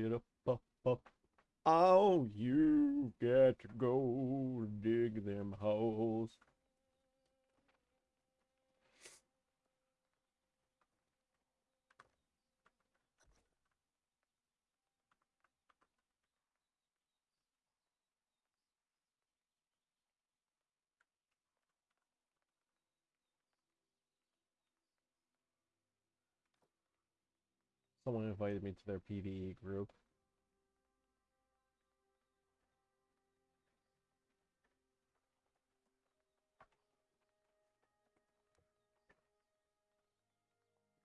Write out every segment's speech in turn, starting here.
dig it up, up, up. Oh, you got to go dig them holes. Someone invited me to their PvE group.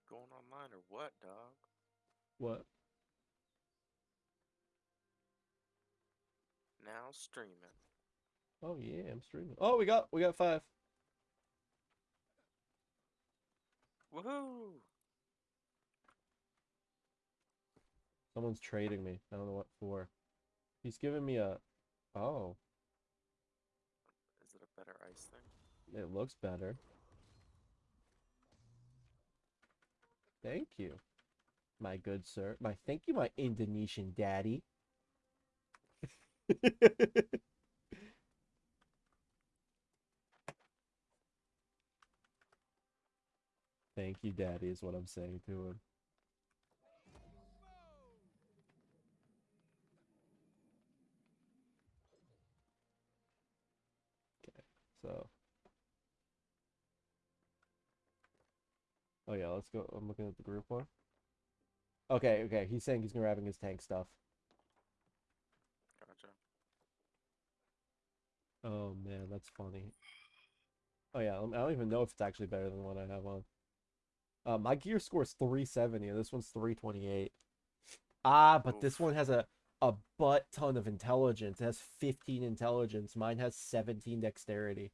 Going online or what, dog? What? Now streaming. Oh yeah, I'm streaming. Oh, we got we got five. Woohoo! Someone's trading me. I don't know what for. He's giving me a. Oh, Is it a better ice thing? it looks better. Thank you, my good sir. My thank you, my Indonesian daddy. Thank you, daddy, is what I'm saying to him. So. Oh yeah, let's go. I'm looking at the group one. Okay, okay. He's saying he's gonna grabbing his tank stuff. Gotcha. Oh man, that's funny. Oh yeah, I don't even know if it's actually better than what I have on. Uh, my gear score is 370 and this one's 328. Ah, but this one has a a butt ton of intelligence. It has 15 intelligence. Mine has 17 dexterity.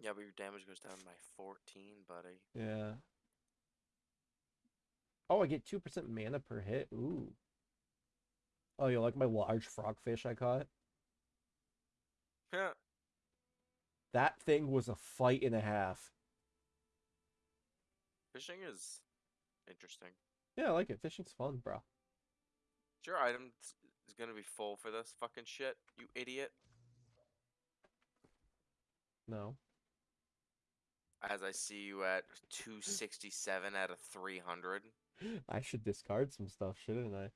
Yeah, but your damage goes down by 14, buddy. Yeah. Oh, I get 2% mana per hit. Ooh. Oh, you like my large frogfish I caught? Yeah. That thing was a fight and a half. Fishing is interesting. Yeah, I like it. Fishing's fun, bro. Your item is gonna be full for this fucking shit, you idiot. No. As I see you at 267 out of 300. I should discard some stuff, shouldn't I?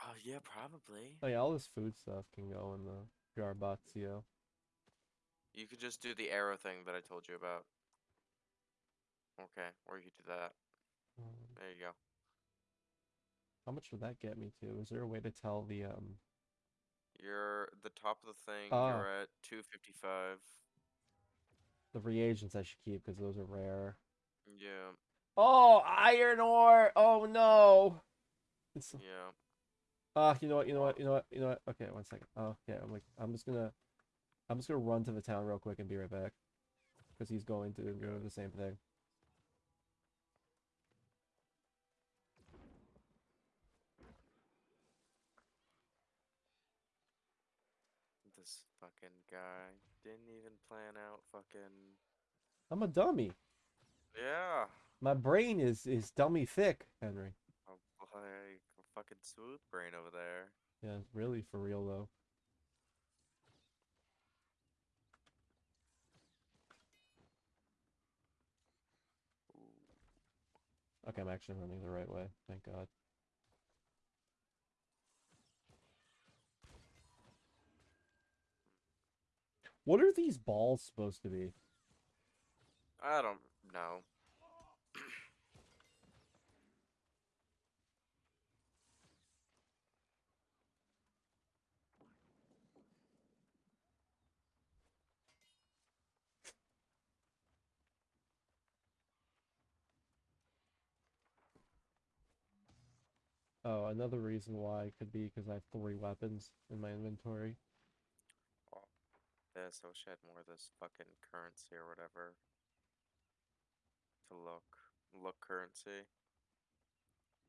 Oh, yeah, probably. Oh yeah, all this food stuff can go in the Garbatio. You could just do the arrow thing that I told you about. Okay, or you could do that. Um, There you go. How much would that get me to? Is there a way to tell the um You're the top of the thing. Oh. You're at 255. the reagents I should keep because those are rare? Yeah, Oh, iron ore! Oh no! It's yeah. ah, you know what? You know what? You know what? You know what? Okay, one second. Oh yeah, I'm like, I'm just gonna, I'm just gonna run to the town real quick and be right back, because he's going to go the same thing. This fucking guy didn't even plan out fucking. I'm a dummy. Yeah. My brain is is dummy thick, Henry. Oh, boy, a fucking smooth brain over there. Yeah, really for real though. Ooh. Okay, I'm actually running the right way. Thank God. What are these balls supposed to be? I don't know. Oh, another reason why could be because I have three weapons in my inventory. This, I wish I had more of this fucking currency or whatever. To look. Look currency.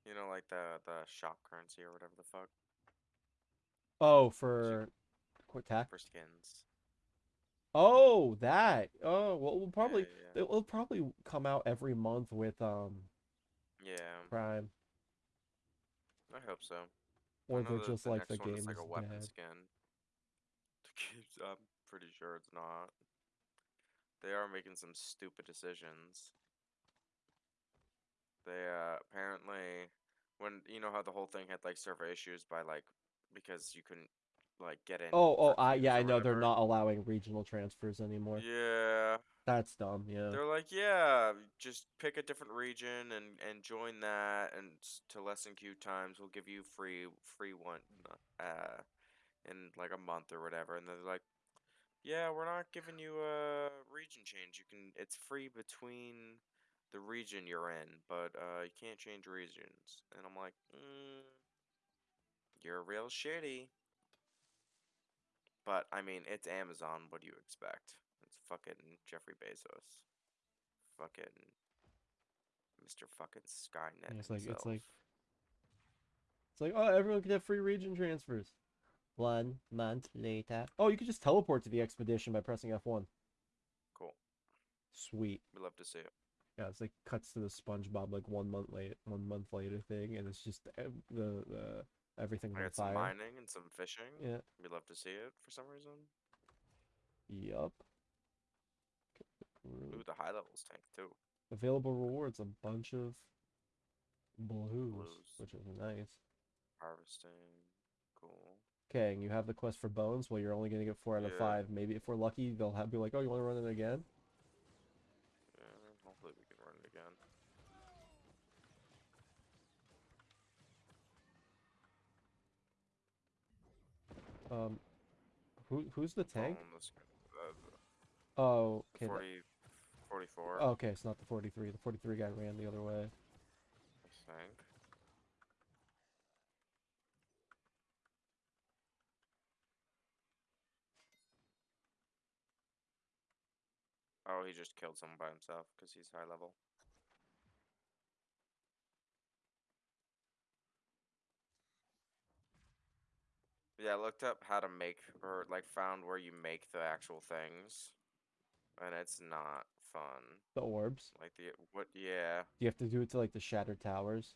You know, like the the shop currency or whatever the fuck Oh, for qu- attack. for skins. Oh, that. Oh, well, we'll probably yeah, it will probably come out every month with um yeah. yeah. Prime. I hope so. Or they're just the like the game like a weapon bad. skin. The game's, I'm pretty sure it's not. They are making some stupid decisions. They uh apparently when you know how the whole thing had like server issues by like because you couldn't like get in. Oh, oh, I yeah, I know they're not allowing regional transfers anymore. Yeah, That's dumb. Yeah. they're like, yeah, just pick a different region and and join that, and to lessen queue times, we'll give you free free one, uh, in like a month or whatever. And they're like, yeah, we're not giving you a region change. You can, it's free between the region you're in, but uh, you can't change regions. And I'm like, mm, you're real shitty. But I mean, it's Amazon. What do you expect? It's fucking Jeffrey Bezos. Fucking Mr. Fucking Skynet Yeah, it's like- himself. it's like- It's like, oh, everyone can have free region transfers. One month later. Oh, you could just teleport to the expedition by pressing F1. cool. Sweet. We love to see it. Yeah, it's like cuts to the SpongeBob like one month late, one month later thing, and it's just ev- the the everything I on got some fire. mining and some fishing. Yeah. We love to see it for some reason. Yup. Ooh, the high levels tank too. Available rewards, a bunch of blues, Blues. which is nice. Harvesting. Cool. Okay, and you have the quest for bones. Well, you're only gonna get four out of Yeah. five. Maybe if we're lucky, they'll have be like, "Oh, you want to run it again?" Yeah, hopefully we can run it again. Um, who who's the tank? Following this- the Oh, okay. that- 40, 44, oh, okay, it's not the 43. The 43 guy ran the other way. I think. Oh, he just killed someone by himself because he's high level. Yeah, I looked up how to make or like found where you make the actual things, and it's not fun. The orbs. Like the what? Yeah. You have to do it to like the shattered towers.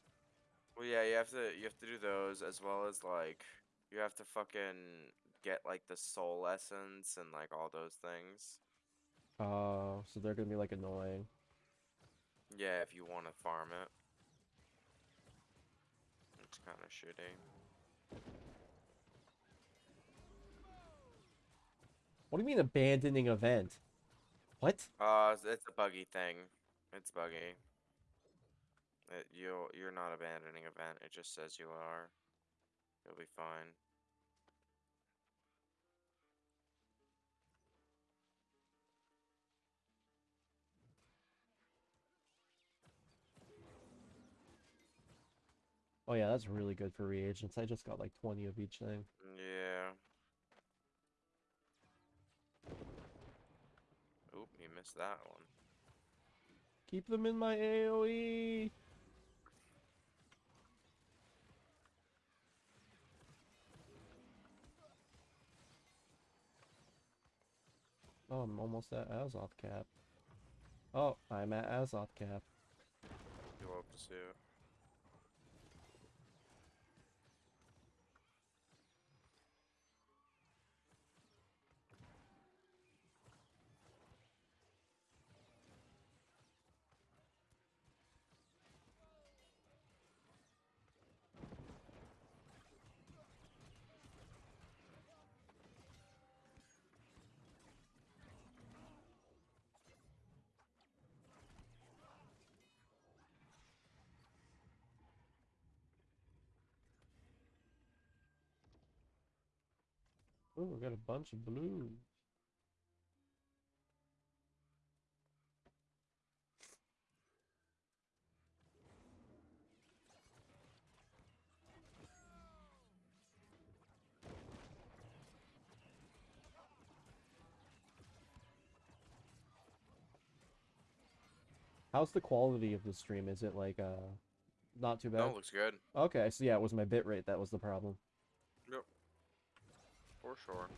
Well, yeah, you have to you have to do those as well as like you have to fucking get like the soul essence and like all those things. Oh, so they're gonna be like annoying. Yeah, if you want to farm it. It's kind of shitty. What do you mean abandoning event? What? Uh, it's- a buggy thing. It's buggy. It, you you're not abandoning event. It just says you are. You'll be fine. Oh yeah, that's really good for reagents. I just got like 20 of each thing. Yeah. Oop, you missed that one. Keep them in my. AoE. Oh, I'm almost at Azoth cap. Oh, I'm at Azoth cap. You'll have to see it. Oh, we got a bunch of blue. How's the quality of the stream? Is it like uh not too No, bad? it looks good. Okay, so yeah, it was my bitrate that was the problem. For sure.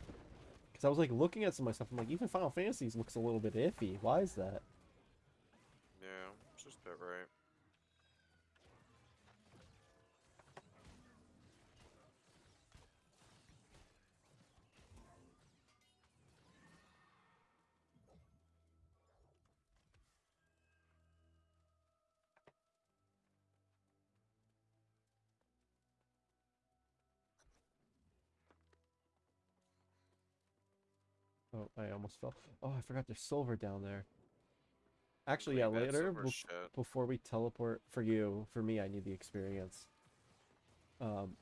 Because I was like looking at some of my stuff, I'm like, even Final Fantasies looks a little bit iffy. Why is that? Yeah, it's just a bit right. Oh, I almost fell. Oh, I forgot there's silver down there. Actually, yeah, later shit. before we teleport for you, for me, I need the experience. Um,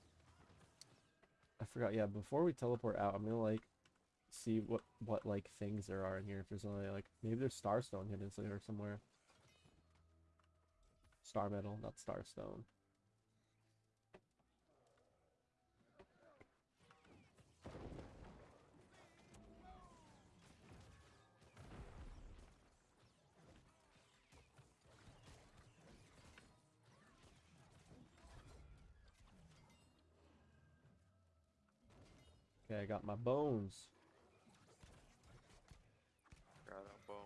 I forgot. Yeah, before we teleport out, I'm gonna like see what what like things there are in here. If there's only like maybe there's starstone hidden so- here somewhere. Star metal, not starstone. I got my bones. Got a bone.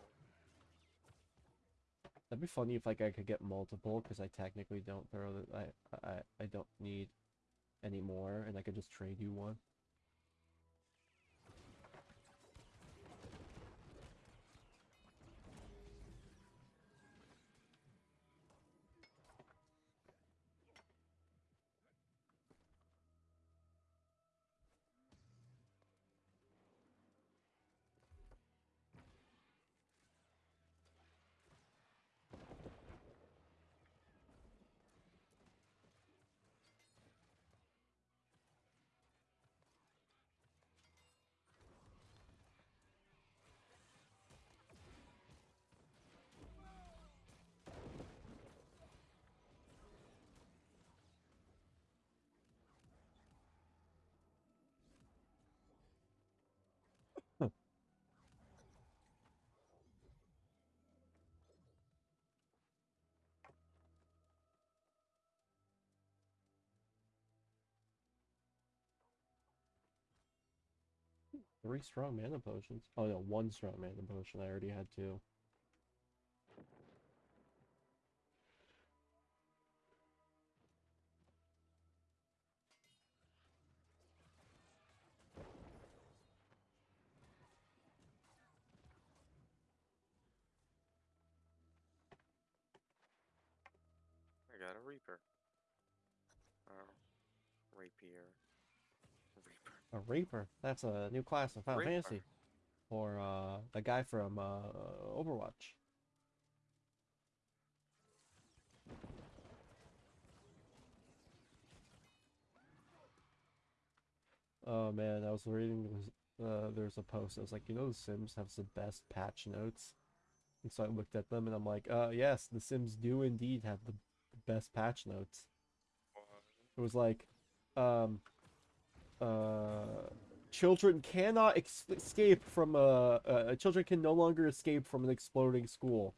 That'd be funny if like I could get multiple because I technically don't throw the I I I don't need any more and I could just trade you one. Three strong mana potions. Oh no, one strong mana potion. I already had two. I got a Reaper. Oh, Rapier. Reaper. A Reaper. That's a new class in Final Reaper. Fantasy. Or uh the guy from uh Overwatch. Oh man, I was reading uh there's a post I was like, you know the Sims have the best patch notes. And so I looked at them and I'm like, uh yes, the Sims do indeed have the best patch notes. It was like, um, uh, children cannot escape from a. Uh, children can no longer escape from an exploding school.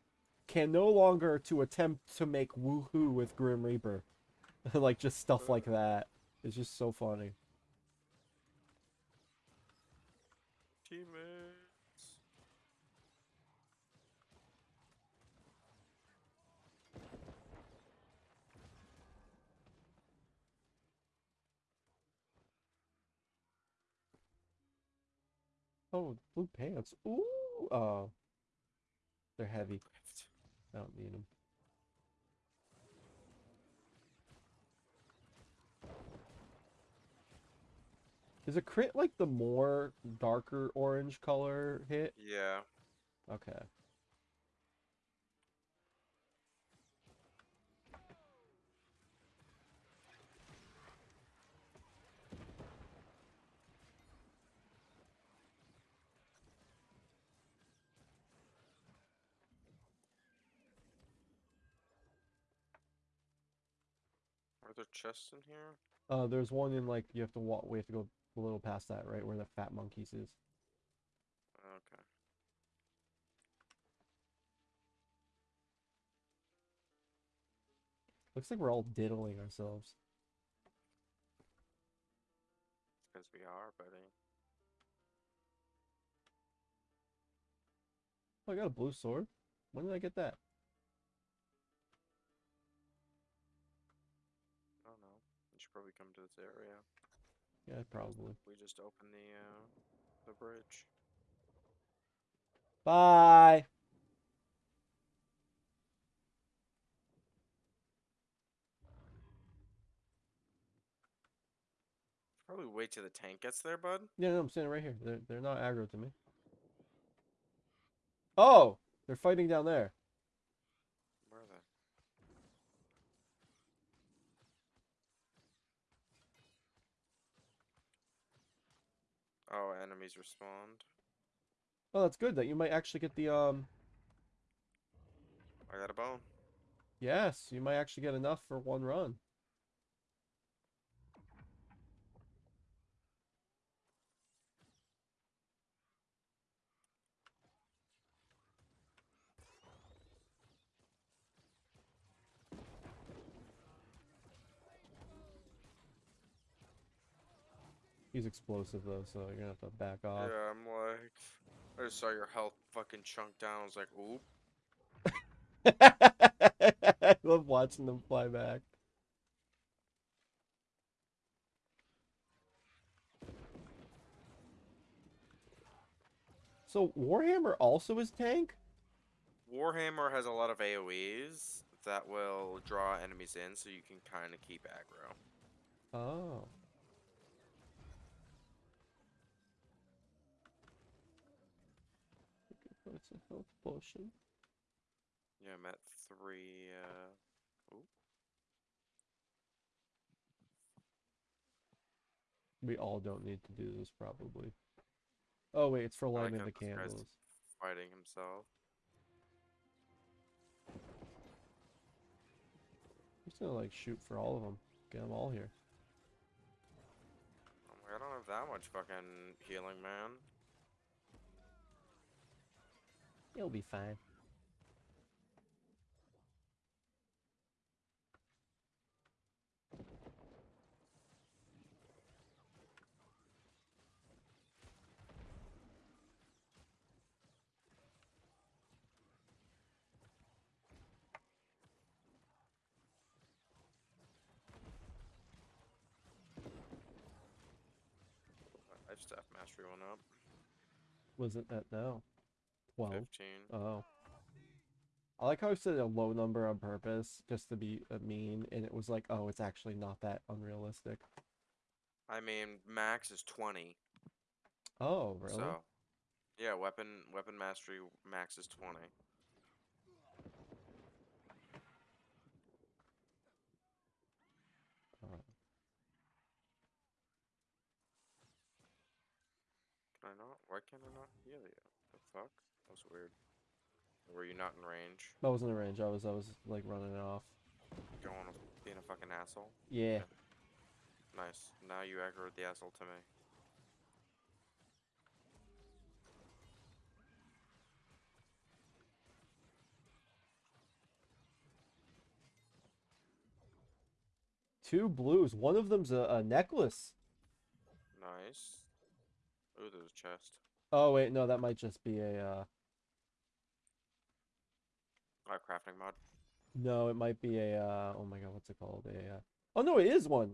Can no longer to attempt to make woohoo with Grim Reaper, like just stuff like that. It's just so funny. Oh, blue pants. Ooh. Oh. They're heavy. I don't need them. Is a crit like the more darker orange color hit? Yeah. Okay. Are there chests in here? Uh, there's one in like you have to walk. We have to go a little past that, right where the fat monkeys is. Okay. Looks like we're all diddling ourselves. Because we are, buddy. Oh, I got a blue sword. When did I get that? Probably come to this area. Yeah, probably. We just open the uh, the bridge. Bye. Probably wait till the tank gets there, bud. Yeah, no, I'm standing right here. They're they're not aggro to me. Oh, they're fighting down there. Where are they? Oh, enemies respond. Oh, that's good. That you might actually get the um. I got a bone. Yes, you might actually get enough for one run. He's explosive though, so you're gonna have to back off. Yeah, I'm like, I just saw your health fucking chunk down. I was like, oop. I love watching them fly back. So Warhammer also is tank? Warhammer has a lot of AoEs that will draw enemies in, so you can kind of keep aggro. Oh. It's a potion. Yeah, I'm at three. Uh, oop. We all don't need to do this probably. Oh wait, it's for lighting the candles. fighting himself. I'm just gonna like shoot for all of them. Get them all here. I don't have that much fucking healing, man. It'll be fine. Life staff mastery one up. Was it that though? 12. 15. Oh. I like how I said a low number on purpose, just to be uh, mean, and it was like, oh, it's actually not that unrealistic. I mean, max is 20. Oh, really? So, yeah, weapon weapon mastery max is 20. Can I not? Why can't I not heal you? The fuck? That was weird. Were you not in range? I wasn't in range. I was, I was like running it off. Going being a fucking asshole? Yeah. Nice. Now you aggroed the asshole to me. Two blues. One of them's a, a necklace. Nice. Ooh, there's a chest. Oh wait, no, that might just be a. uh Oh, crafting mod. No, it might be a. uh Oh my god, what's it called? A. Uh... Oh no, it is one,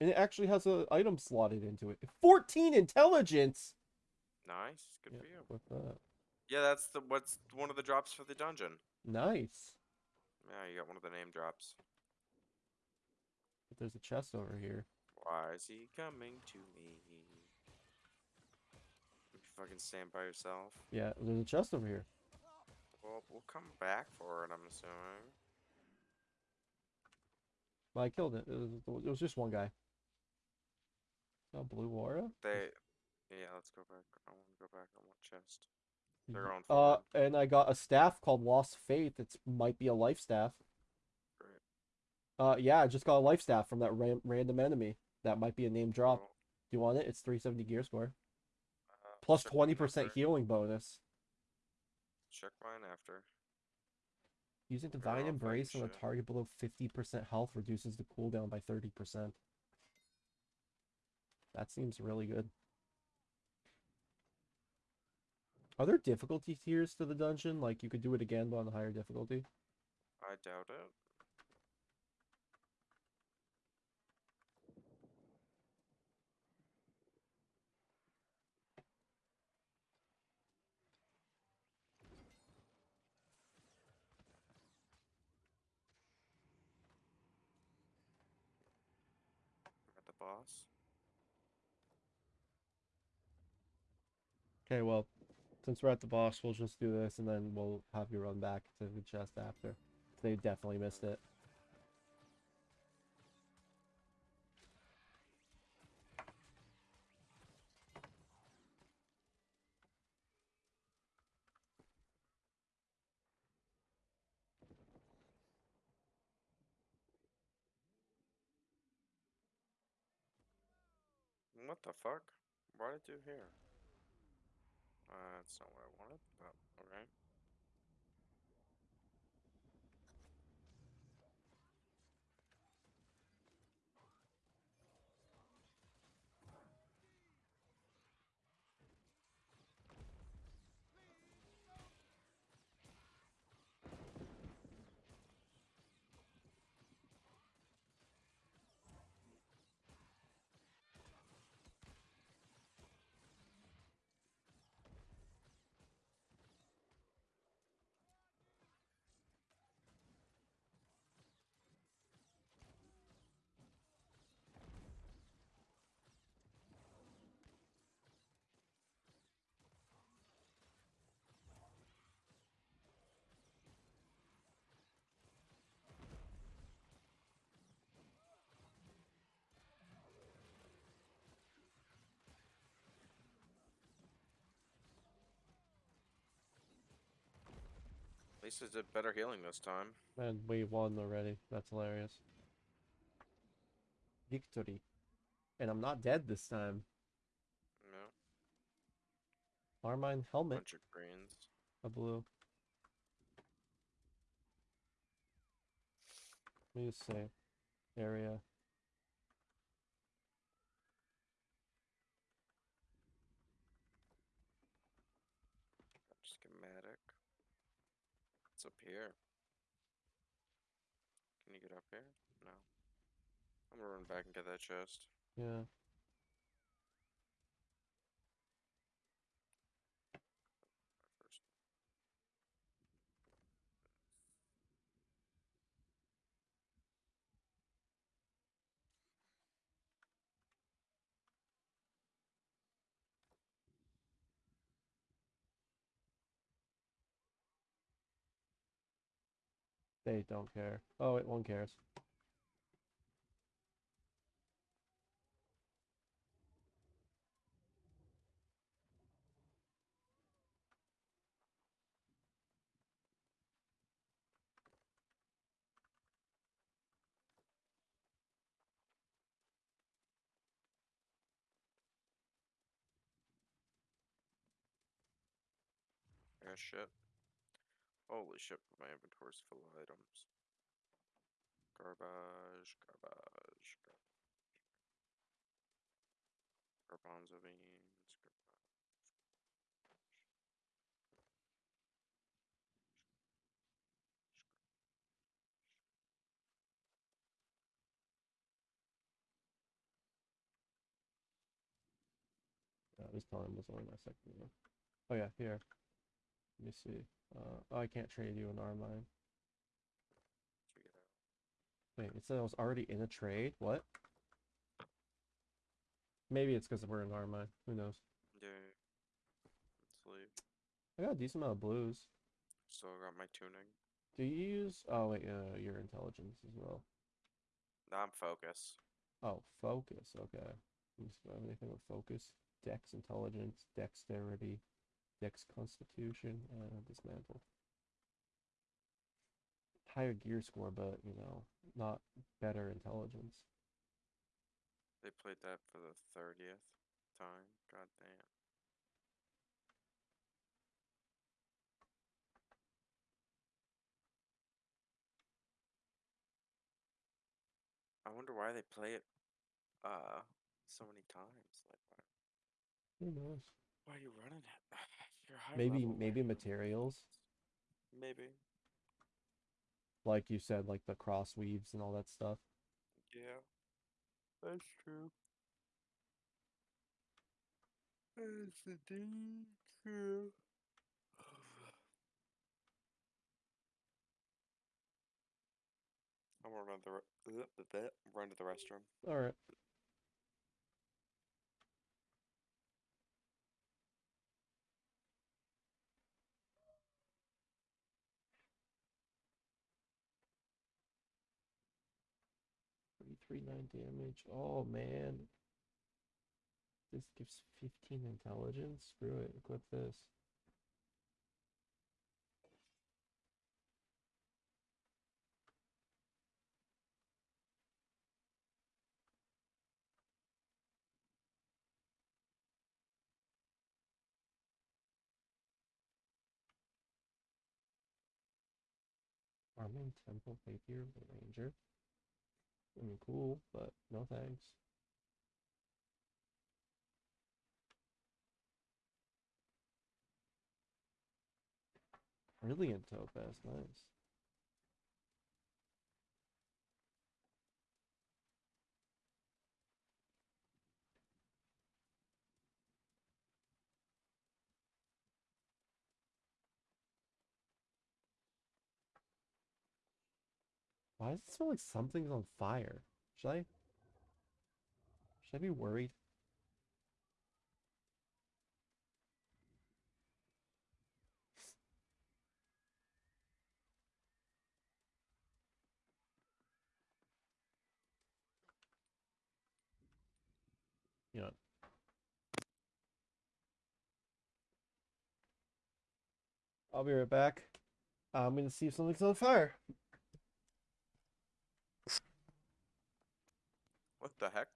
and it actually has an item slotted into it. Fourteen intelligence. Nice. Good Yeah, for you. with that. Yeah, that's the what's one of the drops for the dungeon. Nice. Yeah, you got one of the name drops. But there's a chest over here. Why is he coming to me? You fucking stand by yourself. Yeah, there's a chest over here. Well, we'll come back for it. I'm assuming. But I killed it. It was, it was just one guy. Oh, blue aura. They. Yeah, let's go back. I want to go back on what chest. They're going Uh, and I got a staff called Lost Faith. It's might be a life staff. Great. Uh, yeah, I just got a life staff from that ran random enemy. That might be a name drop. Do you want it? It's 370 gear score. Uh, Plus 20% healing bonus. Check mine after. Using Divine like Embrace on a target below 50% health reduces the cooldown by 30%. That seems really good. Are there difficulty tiers to the dungeon? Like you could do it again but on a higher difficulty? I doubt it. At the boss. Okay, well, Since we're at the boss, we'll just do this and then we'll have you run back to the chest after. They definitely missed it. What the fuck? What did do here? Uh, that's not what I wanted, but alright. Least it did better healing this time. And we won already. That's hilarious. Victory. And I'm not dead this time. No, Armine helmet, bunch of greens. a blue. Let me just say, area. Schematic. What's up here? Can you get up here? No. I'm gonna run back and get that chest. Yeah. They don't care. Oh wait, one cares. Yeah, shit. Holy shit, my inventory's full of items. Garbage, garbage, garbage. Garbanzo beans, garbage. Yeah, this time was only my second one. Oh yeah, here. Let me see. Uh, oh, I can't trade you an it out. Wait, it said I was already in a trade? What? Maybe it's because we're in Armine. Who knows? Yeah. Let's. I got a decent amount of blues. Still got my tuning. Do you use? Oh wait, uh, your intelligence as well. Now I'm focus. Oh, focus. Okay. Let me see if I have anything with focus. Dex intelligence, dexterity, dex constitution, uh, dismantle. Higher gear score, but you know, not better intelligence. They played that for the thirtieth time. God damn. I wonder why they play it uh so many times. Like why, Who knows? why are you running it? Maybe level, maybe are you running it? materials, Maybe. like you said, like the cross weaves and all that stuff. Yeah. That's true. That's indeed true. I'm gonna run the- the- run to the restroom. All right. 3 9 damage. Oh man. This gives 15 intelligence. Screw it. Equip this. Arming Temple Rapier Ranger. I mean, cool, but no thanks. Brilliant Topaz, nice. Why does it smell like something's on fire? Should I? Should I be worried? You know. I'll be right back. I'm gonna see if something's on fire. What the heck?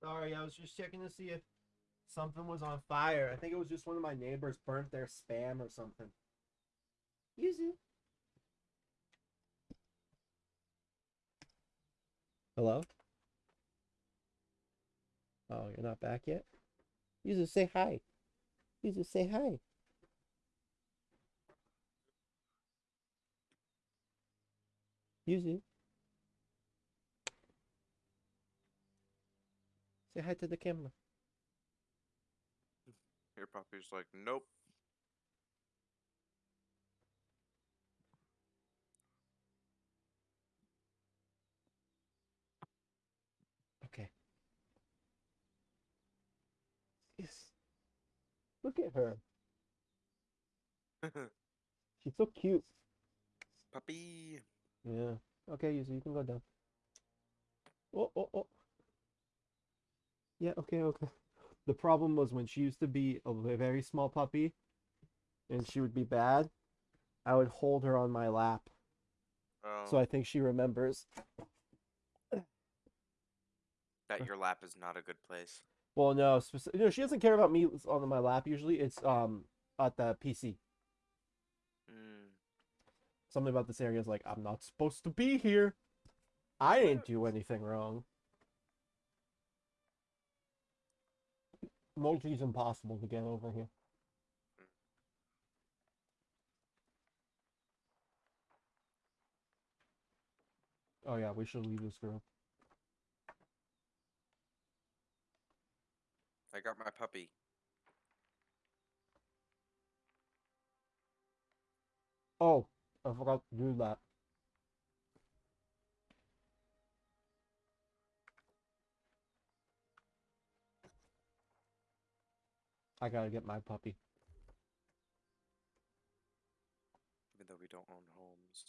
Sorry, I was just checking to see if something was on fire. I think it was just one of my neighbors burnt their spam or something. Yuzu. Hello? Oh, you're not back yet? Yuzu, say hi. Yuzu, say hi. Yuzu. Say hi to the camera. Your puppy's like, nope. Okay. Yes. Look at her. She's so cute. Puppy. Yeah. Okay, Yuzu, you can go down. Oh, oh, oh. Yeah, okay, okay. The problem was when she used to be a very small puppy and she would be bad, I would hold her on my lap. Oh, So I think she remembers. that your lap is not a good place. Well, no, speci- no, she doesn't care about me on my lap usually. It's um at the PC. Mm. Something about this area is like, I'm not supposed to be here. I didn't do anything wrong. Multi's impossible to get over here. Oh yeah, we should leave this group. I got my puppy. Oh, I forgot to do that. I gotta get my puppy. Even though we don't own homes.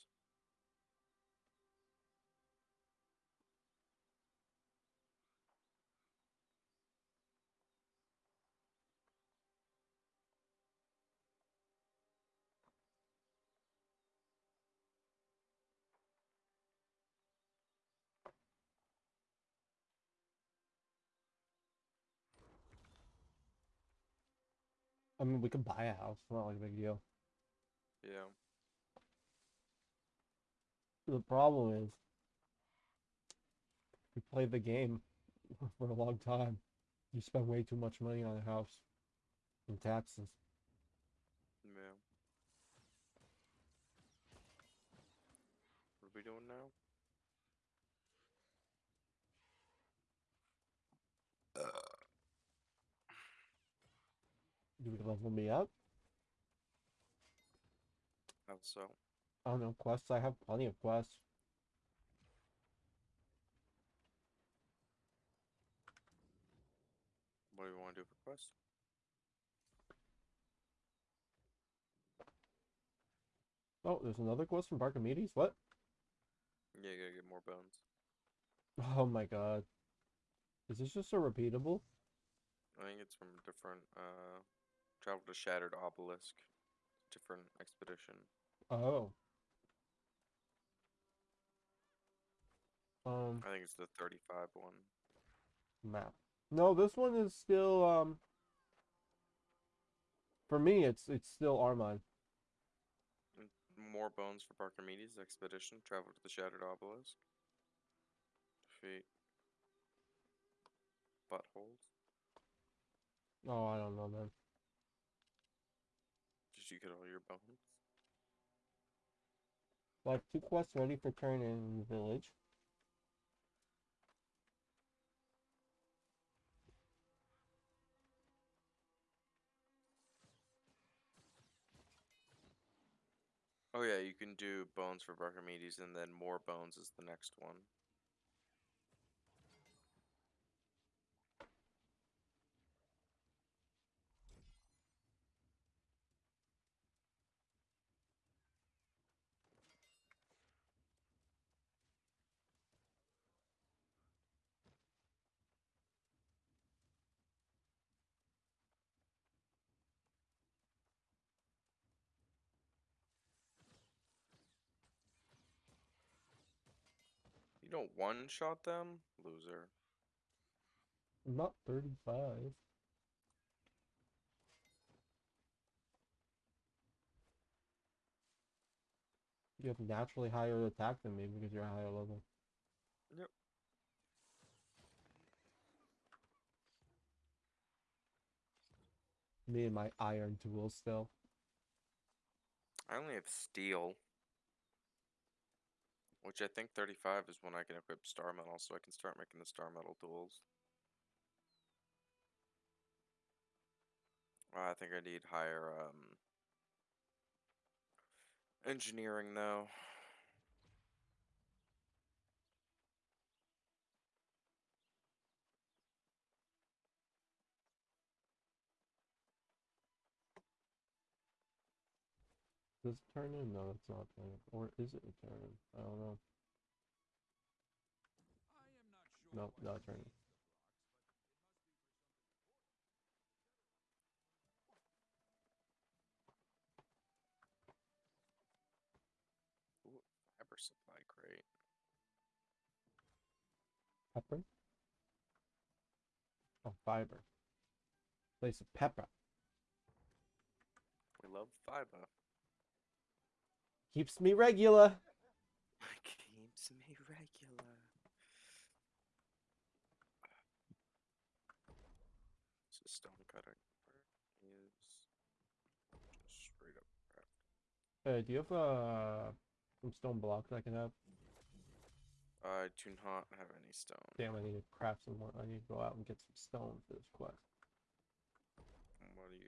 I mean, we could buy a house. It's Not like a big deal. Yeah. The problem is, we played the game for a long time. You spend way too much money on a house and taxes. Yeah. What are we doing now? Do we level me up? How so? I don't know. Quests. I have plenty of quests. What do you want to do for quest? Oh, there's another quest from Barkimedes? What? Yeah, you gotta get more bones. Oh my god. Is this just a repeatable? I think it's from different uh travel to Shattered Obelisk. Different expedition. Oh. Um, I think it's the 35 one. map. No, this one is still, um, for me, it's, it's still Armine. More bones for Barkimedes expedition. Travel to the Shattered Obelisk. Defeat buttholes. Oh, I don't know, man. You get all your bones? Have two quests ready for turn in the village. Oh yeah, you can do bones for Barkimedes and then more bones is the next one. You don't one shot them? Loser. I'm not 35. You have naturally higher attack than me because you're a higher level. Yep. Me and my iron tools still. I only have steel. Which I think 35 is when I can equip star metal, so I can start making the star metal tools. Uh, I think I need higher um engineering though. Does it turn in? No, it's not turn in. Or is it a turn in? I don't know. No, not turn in. Ooh, fiber supply crate. Pepper? Oh, fiber. Place of pepper. We love fiber. Keeps me regular. Keeps me regular. This is stone cutting. Where is just straight up craft. Uh, do you have uh, some stone blocks I can have? I do not have any stone. Damn, I need to craft some more. I need to go out and get some stone for this quest.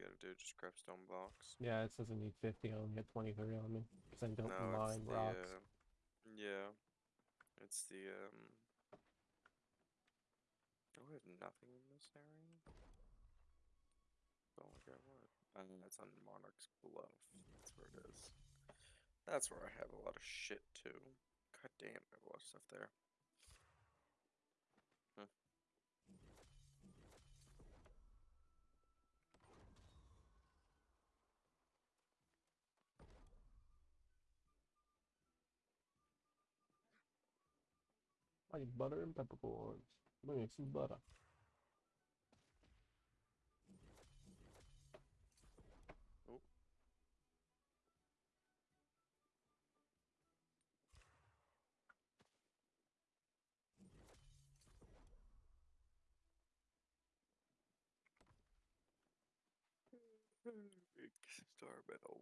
Gotta do. Just grab stone blocks. Yeah, it says I need 50. I only had 23 on me because I don't no, mine the, rocks. uh, yeah. It's the, um... Oh, we have nothing in this area? Oh my god, what? I mean, that's on Monarch's Bluff. That's where it is. That's where I have a lot of shit, too. God damn, I have a lot of stuff there. I need butter and peppercorns. Let me make some butter. Oh. Star metal.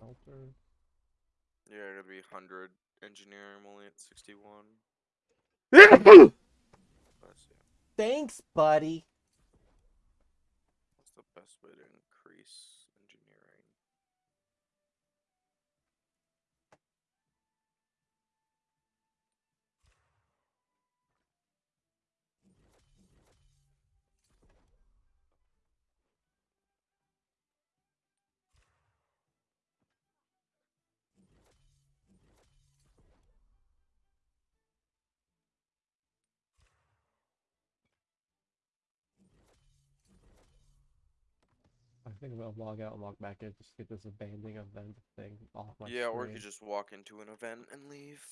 Alter. Yeah, it'll be 100 engineering, I'm only at 61. Thanks, buddy. What's the best way to increase engineering? I think I'm gonna log out and log back in just get this abandoning event thing off my yeah, or you could just walk into an event and leave.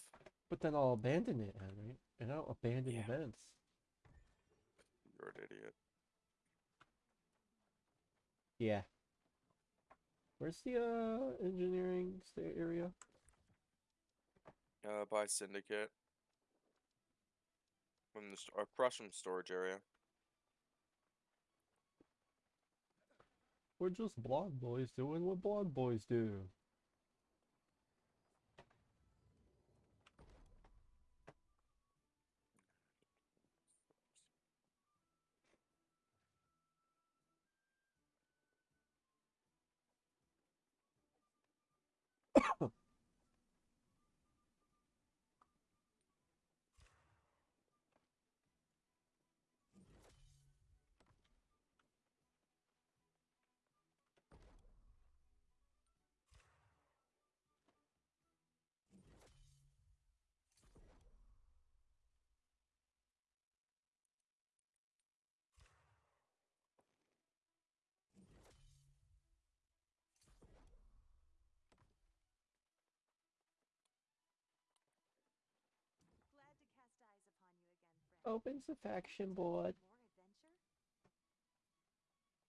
But then I'll abandon it, Henry. And I don't abandon Yeah. events. You're an idiot. Yeah. Where's the uh engineering area? Uh, by Syndicate. From the st- across from storage area. We're just blonde boys doing what blonde boys do. Opens the faction board.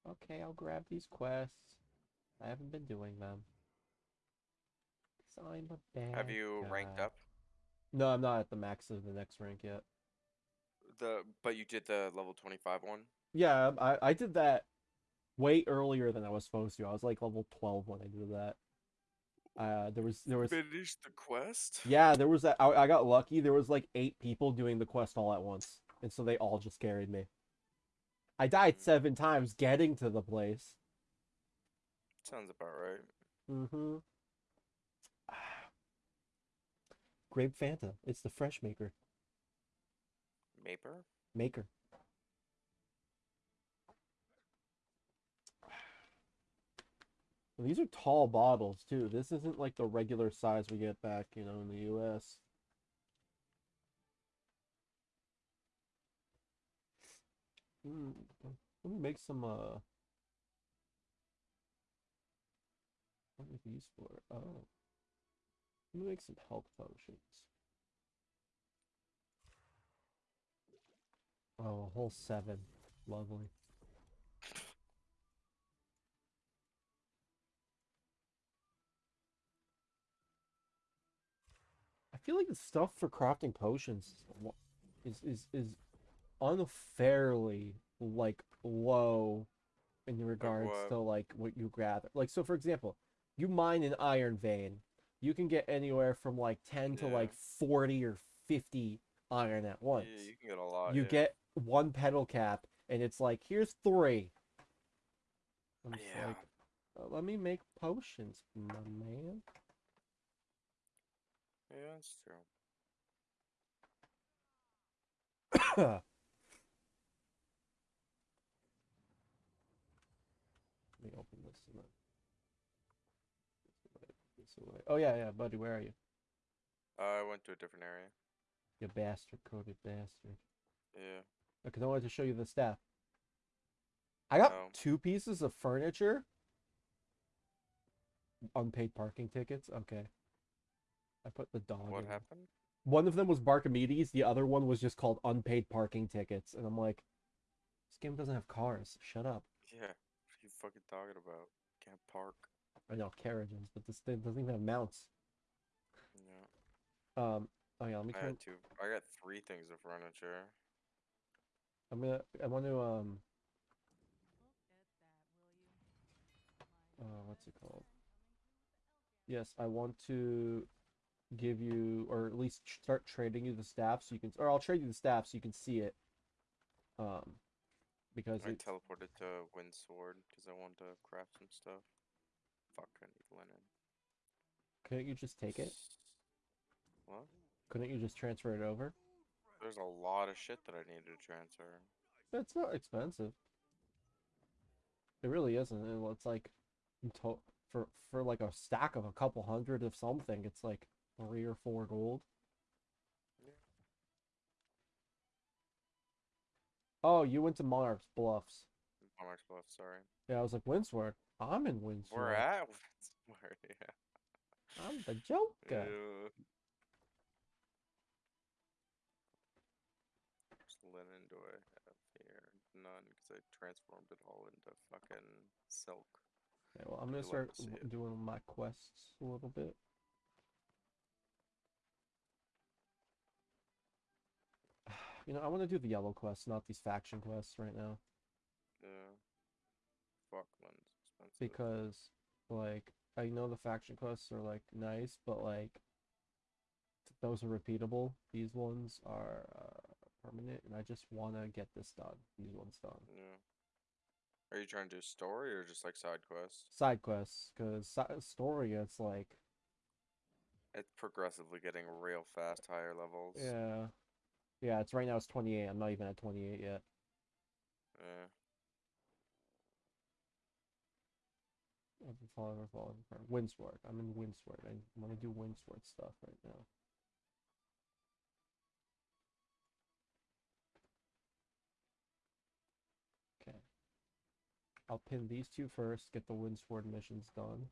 Okay, I'll grab these quests. I haven't been doing them. 'Cause I'm a bad Have you ranked up? No, I'm not at the max of the next rank yet. The but you did the level 25 one? Yeah, I, I did that way earlier than I was supposed to. I was like level 12 when I did that. Uh, there was there was Finished the quest? yeah, there was that. I, I got lucky. There was like eight people doing the quest all at once, and so they all just carried me. I died Mm. seven times getting to the place. Sounds about right. Mm-hmm. Grape Fanta. It's the fresh maker. Maper? Maker. These are tall bottles too. This isn't like the regular size we get back, you know, in the US. Mm, let me make some uh what are these for? Oh. Let me make some health potions. Oh, a whole seven. Lovely. Feel like the stuff for crafting potions is is is, unfairly like low in regards to like what you gather. Like so for example, you mine an iron vein, you can get anywhere from like 10 to like 40 or 50 iron at once Yeah, you can get a lot. you yeah. get one petal cap and it's like, here's three. I'm just Yeah. like, "Uh, let me make potions, my man. Yeah, that's true. Let me open this and. This away. Oh yeah, yeah, buddy, where are you? Uh, I went to a different area. You bastard, coded bastard. Yeah. Because I wanted to show you the staff. I got Oh. two pieces of furniture. Unpaid parking tickets. Okay. I put the dog. What in. happened? One of them was Barkimedes. The other one was just called unpaid parking tickets. And I'm like, this game doesn't have cars. Shut up. Yeah. What are you fucking talking about? Can't park. I know carriages, but this thing doesn't even have mounts. Yeah. Um. Oh yeah. Let me I had two. I got three things of furniture. I'm gonna. I want to. Um. Uh, what's it called? Yes, I want to give you, or at least start trading you the staff so you can, or I'll trade you the staff so you can see it. Um, because I it's, teleported to Windsward because I wanted to craft some stuff. Fuck, I need linen. couldn't you just take it? What? Couldn't you just transfer it over? There's a lot of shit that I needed to transfer. It's not expensive. It really isn't. It's like, for for like a stack of a couple hundred of something, it's like three or four gold. Yeah. Oh, you went to Monarch's Bluffs. Monarch's Bluffs, sorry. Yeah, I was like, Windsward. I'm in Windsward. We're at Windsward, yeah. I'm the Joker. Ew. Linen do I have here? None, because I transformed it all into fucking silk. Okay, well, I'm gonna start like to see w- it? doing my quests a little bit. You know, I want to do the yellow quests, not these faction quests right now, Yeah. Fuck, linen's expensive. because like I know the faction quests are like nice, but like those are repeatable. These ones are uh, permanent, and I just want to get this done. These ones done. Yeah. Are you trying to do story or just like side quests? Side quests, because si- story, it's like It's progressively getting real fast higher levels. yeah, yeah. It's right now. It's 28. I'm not even at 28 yet. Yeah. I've been following or following for Windsward. I'm in Windsward. I want to do Windsward stuff right now. Okay. I'll pin these two first, get the Windsward missions done.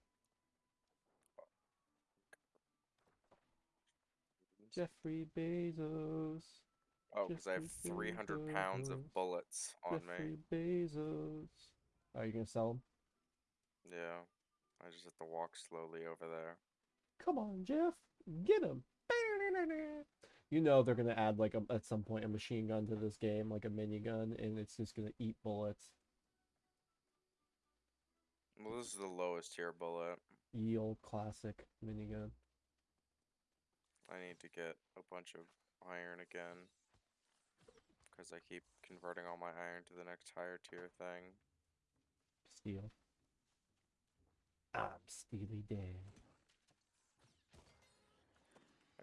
Jeffrey Bezos. Oh, because I have Jeffrey 300 pounds of bullets on Jeffrey me. Bezos. Oh, Are you gonna sell them? Yeah. I just have to walk slowly over there. Come on, Jeff, get him. You know they're gonna add like a, at some point a machine gun to this game, like a minigun, and it's just gonna eat bullets. Well, this is the lowest tier bullet. Ye old classic minigun. I need to get a bunch of iron again. Because I keep converting all my iron to the next higher tier thing. Steel. I'm Steely Dan.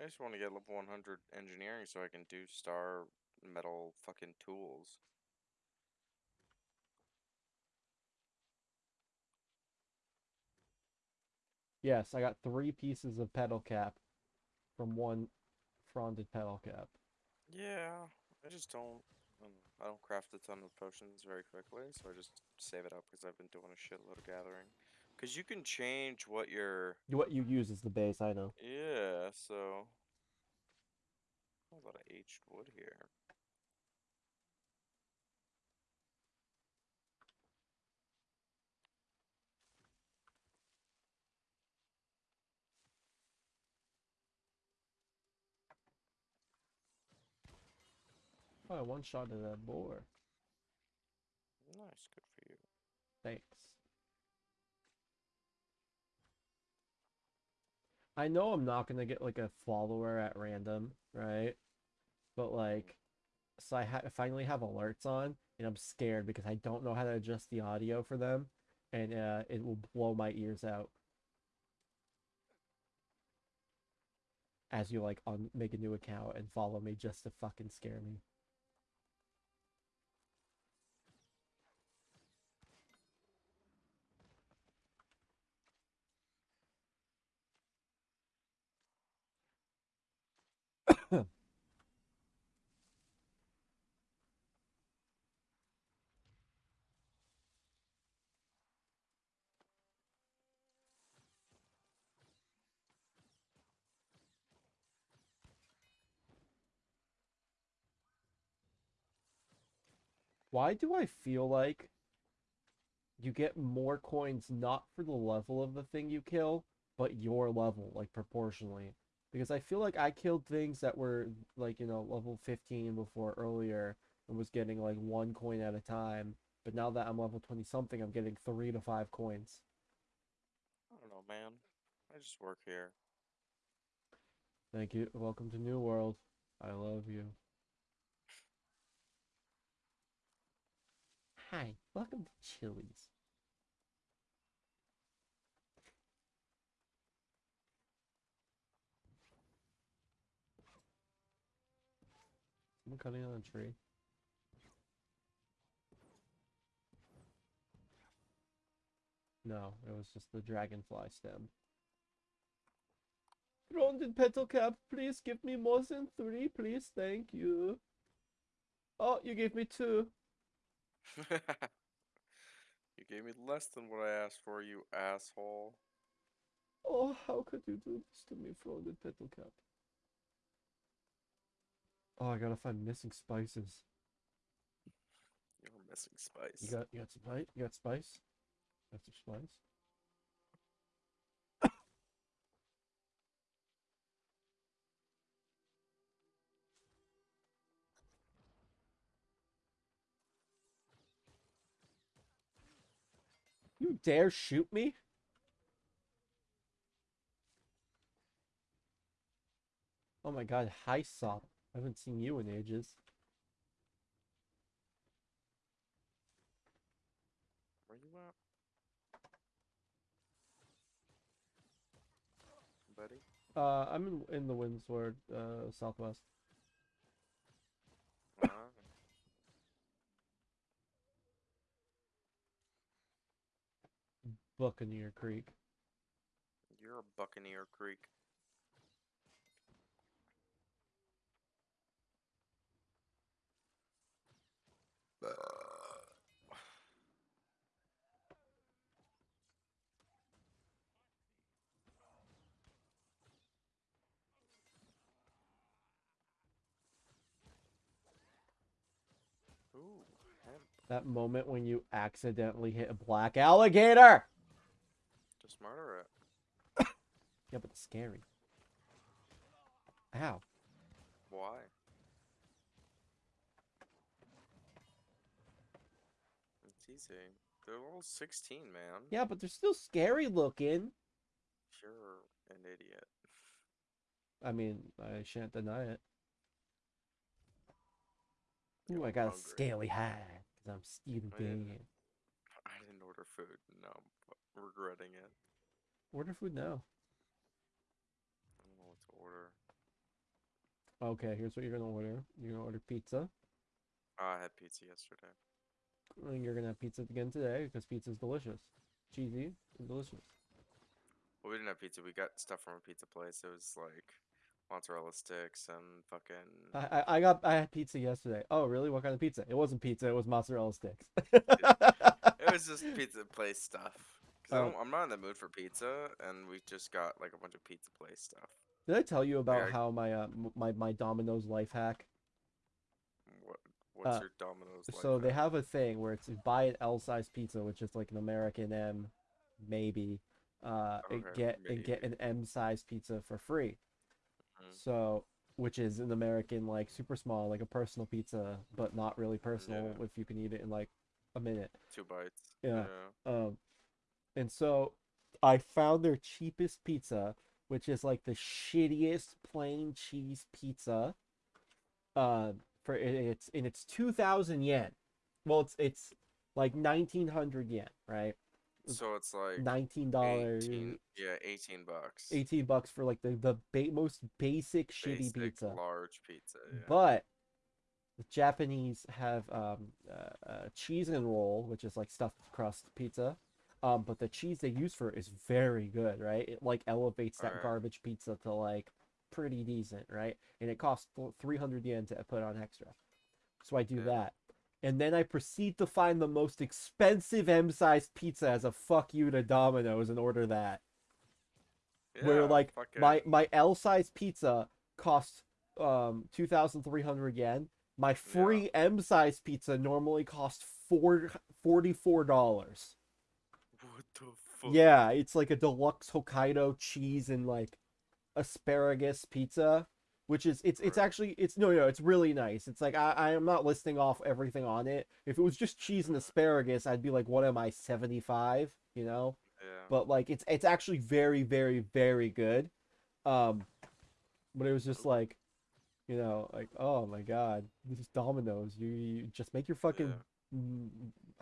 I just want to get level 100 engineering so I can do star metal fucking tools. Yes, I got three pieces of petal cap from one fronded petal cap. Yeah, I just don't. Um, I don't- craft a ton of potions very quickly, so I just save it up because I've been doing a shitload of gathering. Because you can change what your. What you use is the base, I know. Yeah, so. A lot of aged wood here. Oh, I one shot at that boar. Nice, good for you. Thanks. I know I'm not gonna get like a follower at random, right? But like, so I ha- finally have alerts on, and I'm scared because I don't know how to adjust the audio for them, and uh, it will blow my ears out. As you like on make a new account and follow me just to fucking scare me. Why do I feel like you get more coins not for the level of the thing you kill, but your level, like proportionally? Because I feel like I killed things that were like, you know, level 15 before earlier and was getting like one coin at a time. But now that I'm level 20 something, I'm getting three to five coins. I don't know, man. I just work here. Thank you. Welcome to New World. I love you. Hi, welcome to Chili's. Someone cutting on a tree. No, it was just the dragonfly stem. Rounded petal cap, please give me more than three, please, thank you. Oh, you gave me two. you gave me less than what I asked for, you asshole. Oh, how could you do this to me, Rounded petal cap? Oh, I gotta find missing spices. You're missing spice. You got, you got spice? You got spice? Got some spice? You dare shoot me? Oh my god, hi Sop. I haven't seen you in ages. Where you at? Buddy? Uh, I'm in, in the Windsward, uh, southwest. Ah, Buccaneer Creek. you're a Buccaneer Creek. Ooh, hemp. That moment when you accidentally hit a black alligator! Just murder it. Yeah, but it's scary. Ow. Why? It's easy. They're all 16, man. Yeah, but they're still scary looking. You're an idiot. I mean, I shan't deny it. Ooh, I got a scaly hat because I'm Stephen I didn't- I didn't order food. No, regretting it. Order food now. I don't know what to order. Okay, here's what you're gonna order. You're gonna order pizza. Oh, I had pizza yesterday. And you're gonna have pizza again today because pizza's delicious. Cheesy and delicious. Well, we didn't have pizza. We got stuff from a pizza place. It was like mozzarella sticks and fucking. I, I I got I had pizza yesterday. Oh really? What kind of pizza? It wasn't pizza. It was mozzarella sticks. it was just pizza place stuff. Oh. I'm not in the mood for pizza, and we just got like a bunch of pizza place stuff. Did I tell you about how my uh my my Domino's life hack? What? What's Uh, your Domino's? So they have a thing where it's buy an L size pizza, which is like an American M, maybe. Uh, and Okay, get and get an M size pizza for free. Mhm. So, which is an American like super small, like a personal pizza, but not really personal Yeah. if you can eat it in like a minute. two bites. Yeah. Um, and so I found their cheapest pizza, which is like the shittiest plain cheese pizza. Uh, for it's and it's two thousand yen. well, it's it's like nineteen hundred yen, right? So it's like Nineteen dollars, yeah, 18 bucks. eighteen bucks for like the the ba- most basic shitty Basic pizza. large pizza. Yeah. But the Japanese have um, uh, uh, cheese and roll, which is like stuffed crust pizza. Um, but the cheese they use for it is very good, right? It like elevates that Alright. garbage pizza to like pretty decent, right? And it costs 300 yen to put on extra. So I do Yeah. that. And then I proceed to find the most expensive M-sized pizza as a fuck you to Domino's and order that Yeah, where Yeah, like my it. my L size pizza costs um 2300 yen. My free M size pizza normally costs four forty-four dollars. What fuck? Yeah, it's like a deluxe Hokkaido cheese and like asparagus pizza, which is it's it's actually it's no no it's really nice. It's like I I am not listing off everything on it. If it was just cheese and asparagus, I'd be like, what am I seventy five? You know Yeah. but like it's it's actually very very very good um but it was just like you know like oh my god this is dominoes you, you just make your fucking mm,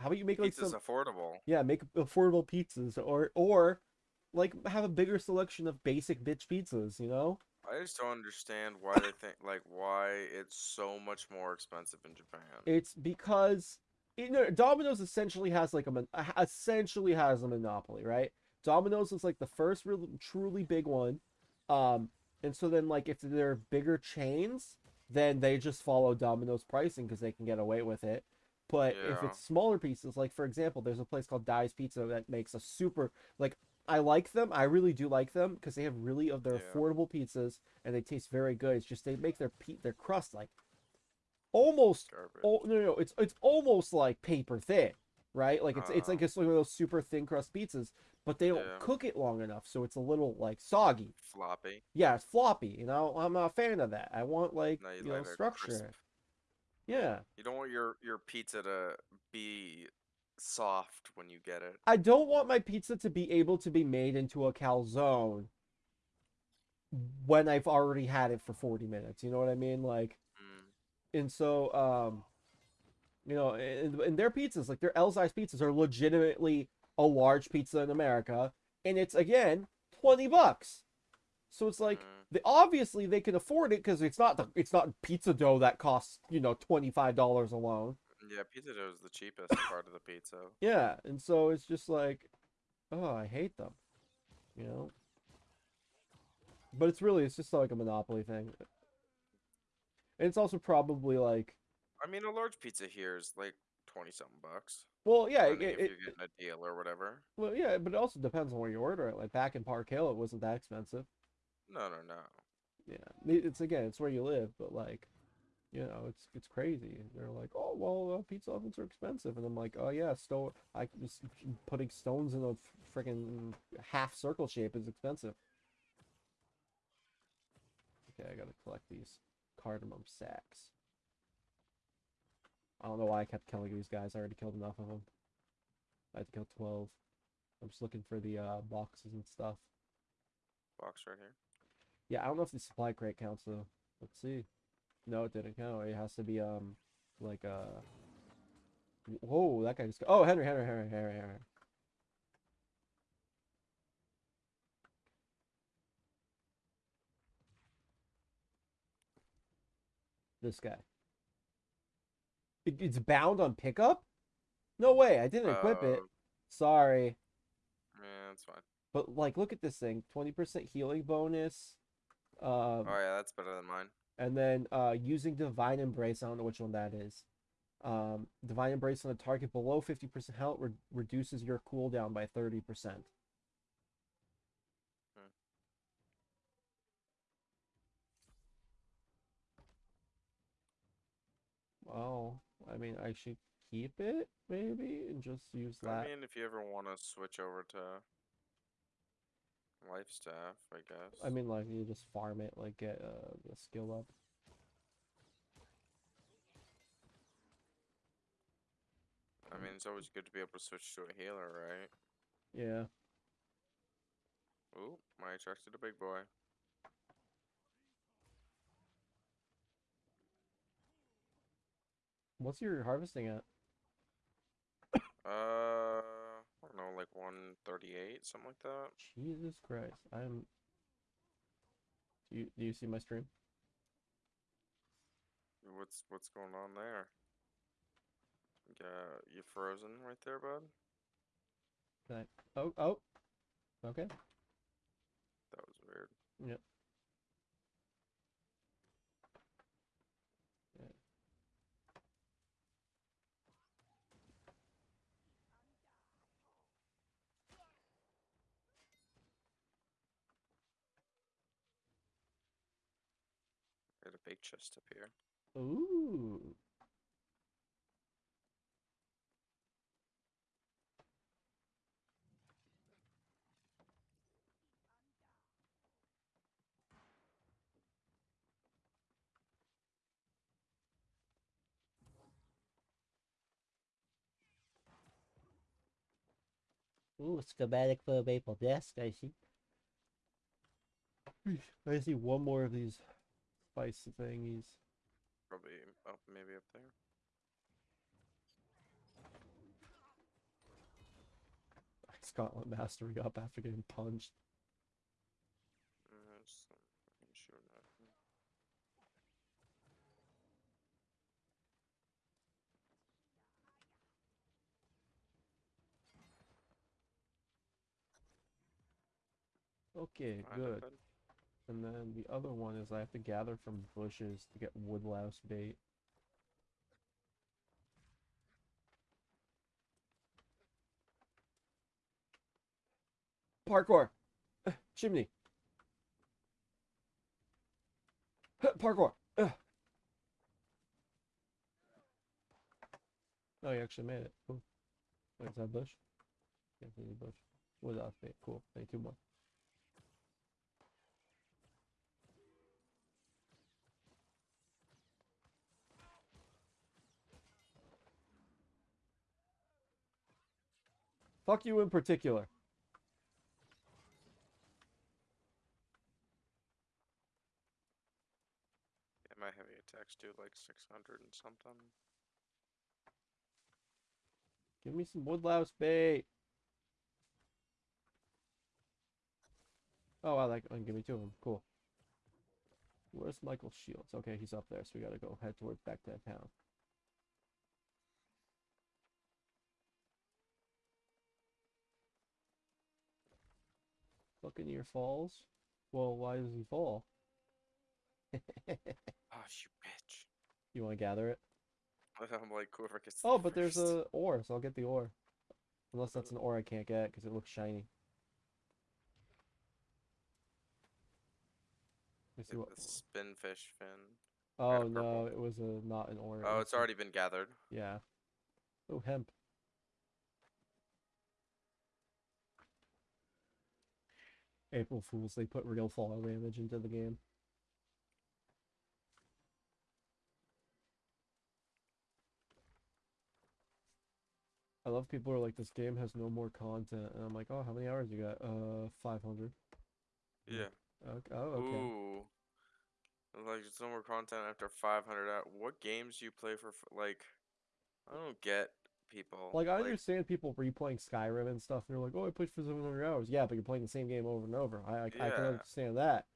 how about you make like Pizza's some affordable. yeah make affordable pizzas or or like have a bigger selection of basic bitch pizzas you know I just don't understand why they think like why it's so much more expensive in Japan. it's because you know domino's essentially has like a essentially has a monopoly right domino's is like the first real truly big one um and so then like if they're bigger chains then they just follow domino's pricing because they can get away with it but if it's smaller pieces like for example there's a place called Dai's pizza that makes a super like i like them i really do like them because they have really of their Yeah. affordable pizzas and they taste very good it's just they make their pe- their crust like almost Oh no, no, no, it's it's almost like paper thin, right? Like it's it's like Ah. it's one of those super thin crust pizzas, but they don't Yeah. cook it long enough, so it's a little like soggy. Floppy. Yeah, it's floppy. You know, I'm not a fan of that. I want like No, you you know like a structure. crisp. Yeah, You don't want your your pizza to be soft when you get it. I don't want my pizza to be able to be made into a calzone when I've already had it for 40 minutes. You know what I mean? Like. Mm. and so um you know and, and their pizzas like their l size pizzas are legitimately a large pizza in america and it's again 20 bucks so it's like Mm. They obviously they can afford it because it's not the it's not pizza dough that costs you know $25 alone Yeah, pizza dough is the cheapest part of the pizza. yeah and so it's just like oh i hate them you know but it's really it's just like a monopoly thing and it's also probably like I mean, a large pizza here is like twenty something bucks. well yeah it, if it, you're getting a deal or whatever. Well, yeah, but it also depends on where you order it. Like back in Park Hill, it wasn't that expensive. No, no, no. Yeah, it's again, it's where you live, but like, you know, it's it's crazy. They're like, oh well, uh, pizza ovens are expensive, and I'm like, oh yeah, stone. I just putting stones in a freaking half circle shape is expensive. Okay, I gotta collect these cardamom sacks. I don't know why I kept killing these guys. I already killed enough of them. I had to kill twelve. I'm just looking for the uh, boxes and stuff. Box right here. Yeah, I don't know if the supply crate counts though. Let's see. No, it didn't count. It has to be um like uh. Whoa, that guy just. Oh, Henry, Henry, Henry, Henry, Henry. This guy. It, it's bound on pickup? No way, I didn't equip it. Uh, Sorry. Yeah, that's fine. But like look at this thing. 20% healing bonus. Um Oh yeah, that's better than mine. and then uh using divine embrace, I don't know which one that is. Um divine embrace on a target below 50% health re- reduces your cooldown by 30%. Well, I mean, I should keep it maybe and just use that. I mean, if you ever want to switch over to life staff, I guess. I mean, like you just farm it, like get uh, the skill up. I mean, it's always good to be able to switch to a healer, right? Yeah. Ooh, I attracted a big boy. What's your harvesting at? Uh, don't know, like 138, something like that. Jesus Christ. I'm. Do you, do you see my stream? What's what's going on there? Yeah, you frozen right there, bud. Can I- Oh, oh. Okay. That was weird. Yep. Got a big chest up here. Ooh. Ooh, schematic for a maple desk, I see. I see one more of these spice thingies. Probably up, maybe up there. Scotland mastery up after getting punched. Mm, just, um, fucking shooting at me. Okay, good. And then the other one is I have to gather from bushes to get woodlouse bait. Parkour! Uh, chimney! Huh, Parkour! Ugh. Oh, you actually made it. Cool. Wait, is that bush? Yeah, bush. Woodlouse bait. Cool. Need two more. Fuck you in particular. Yeah, my heavy attacks do like 600 and something. Give me some woodlouse bait. Oh, I like. Oh, give me two of them. Cool. Where's Michael Shields? Okay, he's up there, so we gotta go head towards back to town. Buccaneer Falls. Well, why does he fall? Ah, oh, you bitch. You want to gather it? I'm like, whoever gets Oh, but there's first. a ore, so I'll get the ore. Unless that's an ore I can't get because it looks shiny. See what. spinfish fin. Oh no, purple. it was a not an ore. Oh, it's already been gathered. Yeah. Oh, hemp. April Fools, they put real fall damage into the game. I love people who are like, this game has no more content. And I'm like, oh, how many hours you got? Uh, 500. Yeah. Okay. Oh, okay. Ooh. Like, there's no more content after 500 out. What games do you play for, like, I don't get people. Like, I understand people replaying Skyrim and stuff. And they're like, oh, I played for 700 hours. Yeah, but you're playing the same game over and over. I, I, I can understand that.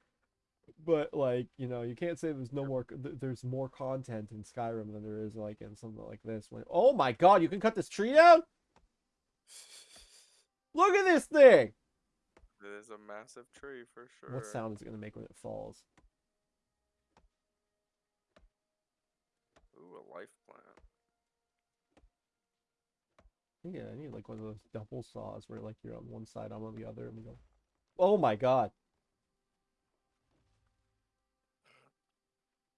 But, like, you know, you can't say there's no more, there's more content in Skyrim than there is, like, in something like this. When, oh my god, you can cut this tree down? Look at this thing! It is a massive tree for sure. What sound is it going to make when it falls? Ooh, a life plant. Yeah, I need, like, one of those double saws where, like, you're on one side, I'm on the other, and we go, oh my god.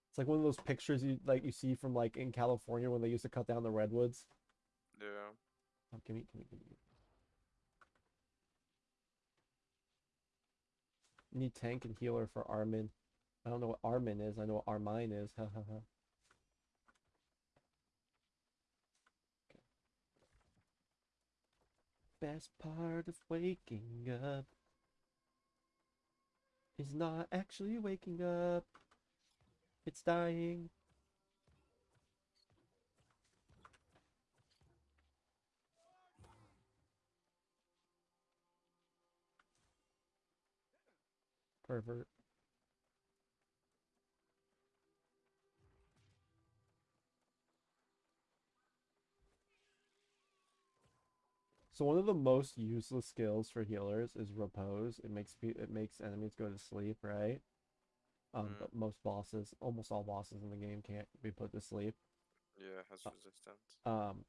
It's like one of those pictures you like you see from like in California when they used to cut down the redwoods. Yeah. Oh, give me, give me, give me. Need tank and healer for Armin. I don't know what Armin is. I know what Armine is. Ha ha ha. best part of waking up is not actually waking up. It's dying. Pervert. So one of the most useless skills for healers is repose. It makes it makes enemies go to sleep, right? Um, Mm. but most bosses, almost all bosses in the game can't be put to sleep. Yeah, has Uh, resistance. Um,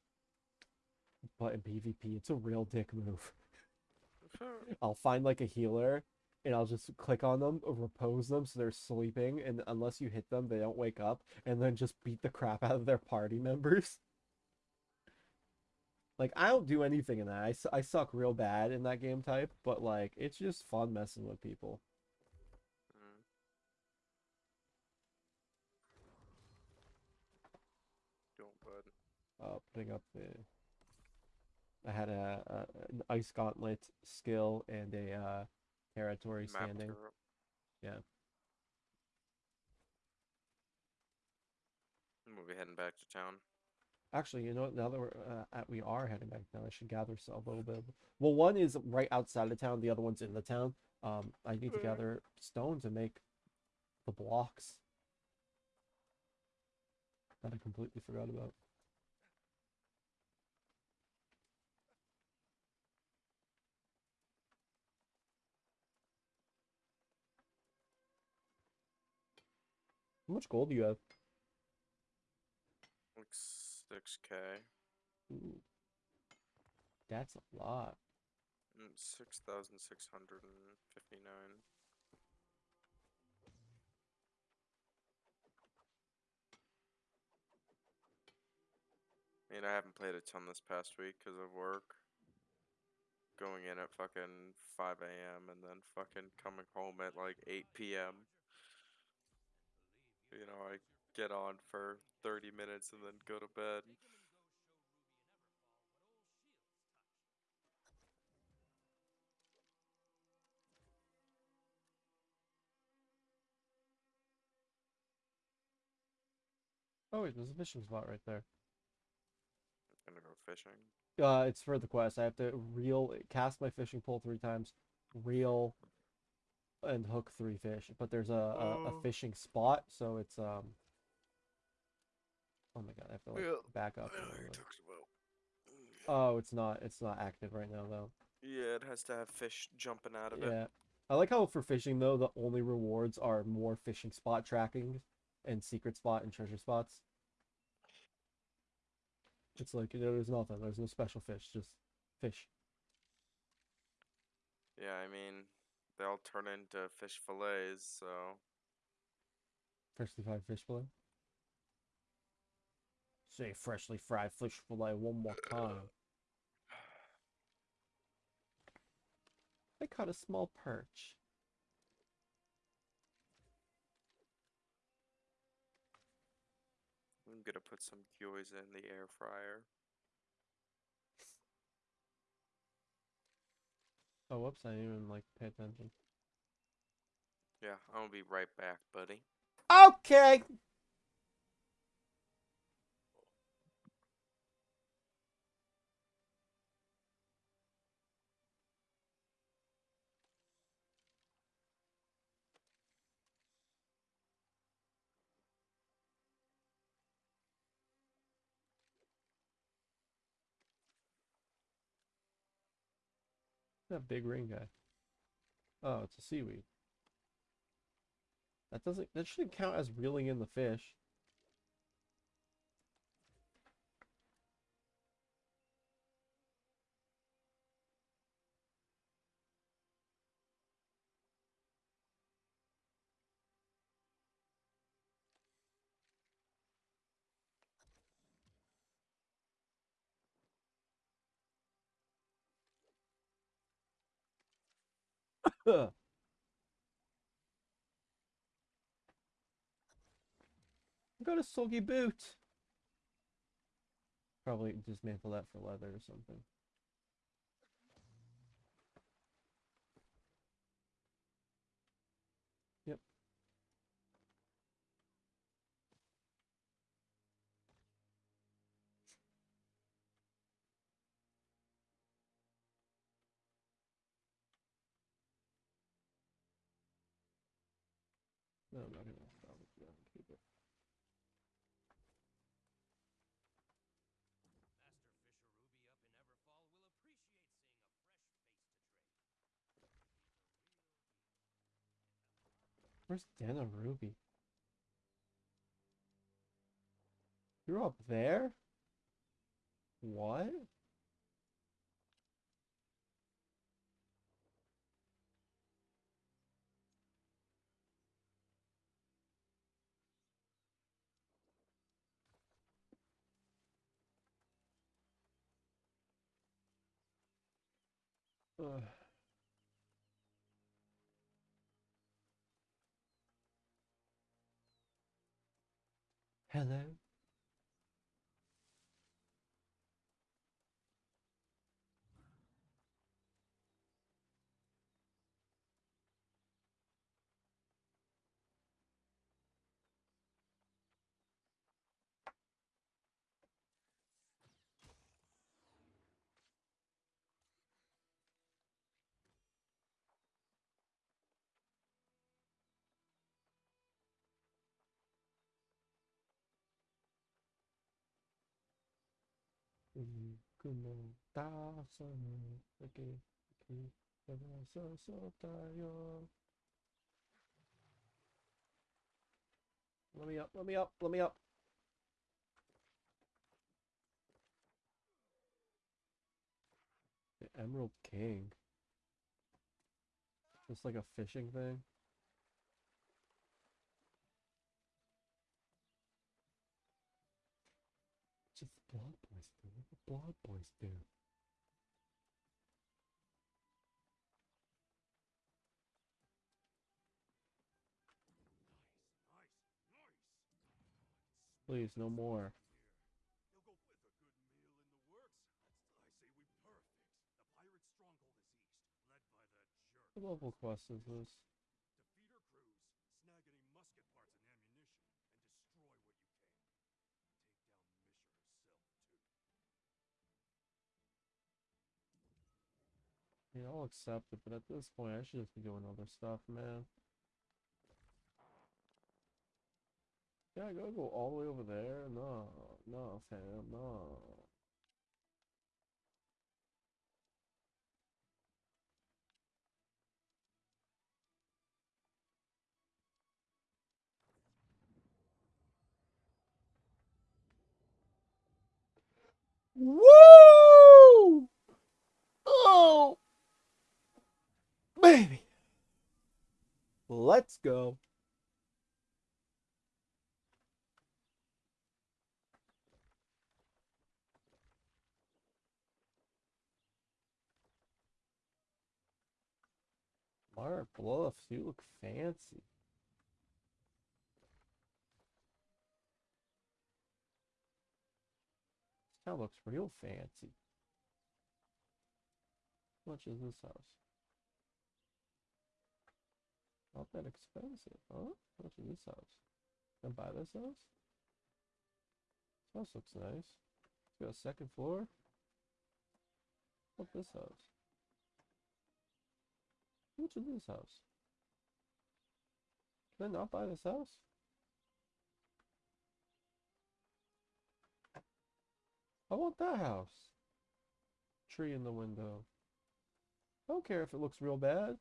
but in PvP, it's a real dick move. I'll find like a healer and I'll just click on them, repose them so they're sleeping, and unless you hit them, they don't wake up, and then just beat the crap out of their party members. Like, I don't do anything in that. I, I suck real bad in that game type, but like, it's just fun messing with people. Uh, putting up the. I had a, a an ice gauntlet skill and a uh, territory standing. Yeah. We'll be heading back to town. Actually, you know what? Now that we're uh, we are heading back now I should gather a little bit. Well, one is right outside of town. The other one's in the town. Um, I need to gather stone to make the blocks that I completely forgot about. How much gold do you have? 6k. Ooh. That's a lot. Mm, 6,659. I mean, I haven't played a ton this past week because of work. Going in at fucking 5 a.m. and then fucking coming home at like 8 p.m. You know, I get on for 30 minutes and then go to bed. Oh wait, there's a fishing spot right there. Gonna go fishing. Uh, it's for the quest. I have to reel, cast my fishing pole three times, reel, and hook three fish. But there's a, a, a Oh. fishing spot, so it's um. Oh my god, I have to like Yeah, back up. Yeah, a you bit. about. Mm. Oh, it's not. It's not active right now though. Yeah, it has to have fish jumping out of it. Yeah, I like how for fishing though the only rewards are more fishing spot tracking, and secret spot and treasure spots. It's like you know, there's nothing. There's no special fish, just fish. Yeah, I mean, they all turn into fish fillets, so Freshly fried fish fillet. Say freshly fried fish fillet one more time. I caught a small perch. I'm gonna put some gyoza in the air fryer. Oh, whoops! I didn't even like pay attention. Yeah, gonna be right back, buddy. Okay. That big ring guy. Oh, it's a seaweed. That doesn't that shouldn't count as reeling in the fish. I got a soggy boot. Probably dismantle that for leather or something. Yep. No, I'm not gonna salvage that and keep it. Where's Dana Ruby? You're up there? What? Ugh. Hello? Y como tazo, aquí, aquí, abrazo, sotayo. Let me up, let me up, let me up. The Emerald King. Just like a fishing thing. Just the Blood Boys do. What the Blood Boys do? Please, no more. He'll go with a good meal in the works. I say we perfect. The pirate stronghold is east, led by that jerk. What level quest is this? Defeat her crews, snag any musket parts and ammunition, and destroy what you can. Take down Misha herself, too. I I'll accept it, but at this point, I should just be doing other stuff, man. Yeah, I gotta go all the way over there? No, no, fam, no. Woo! Oh! Baby! Let's go. Mara Bluffs, you look fancy. This town looks real fancy. How much is this house? Not that expensive, huh? How much is this house? Can I buy this house? This house looks nice. It's got a second floor. What this house? Much is this house? Can I not buy this house? I want that house. Tree in the window. I don't care if it looks real bad.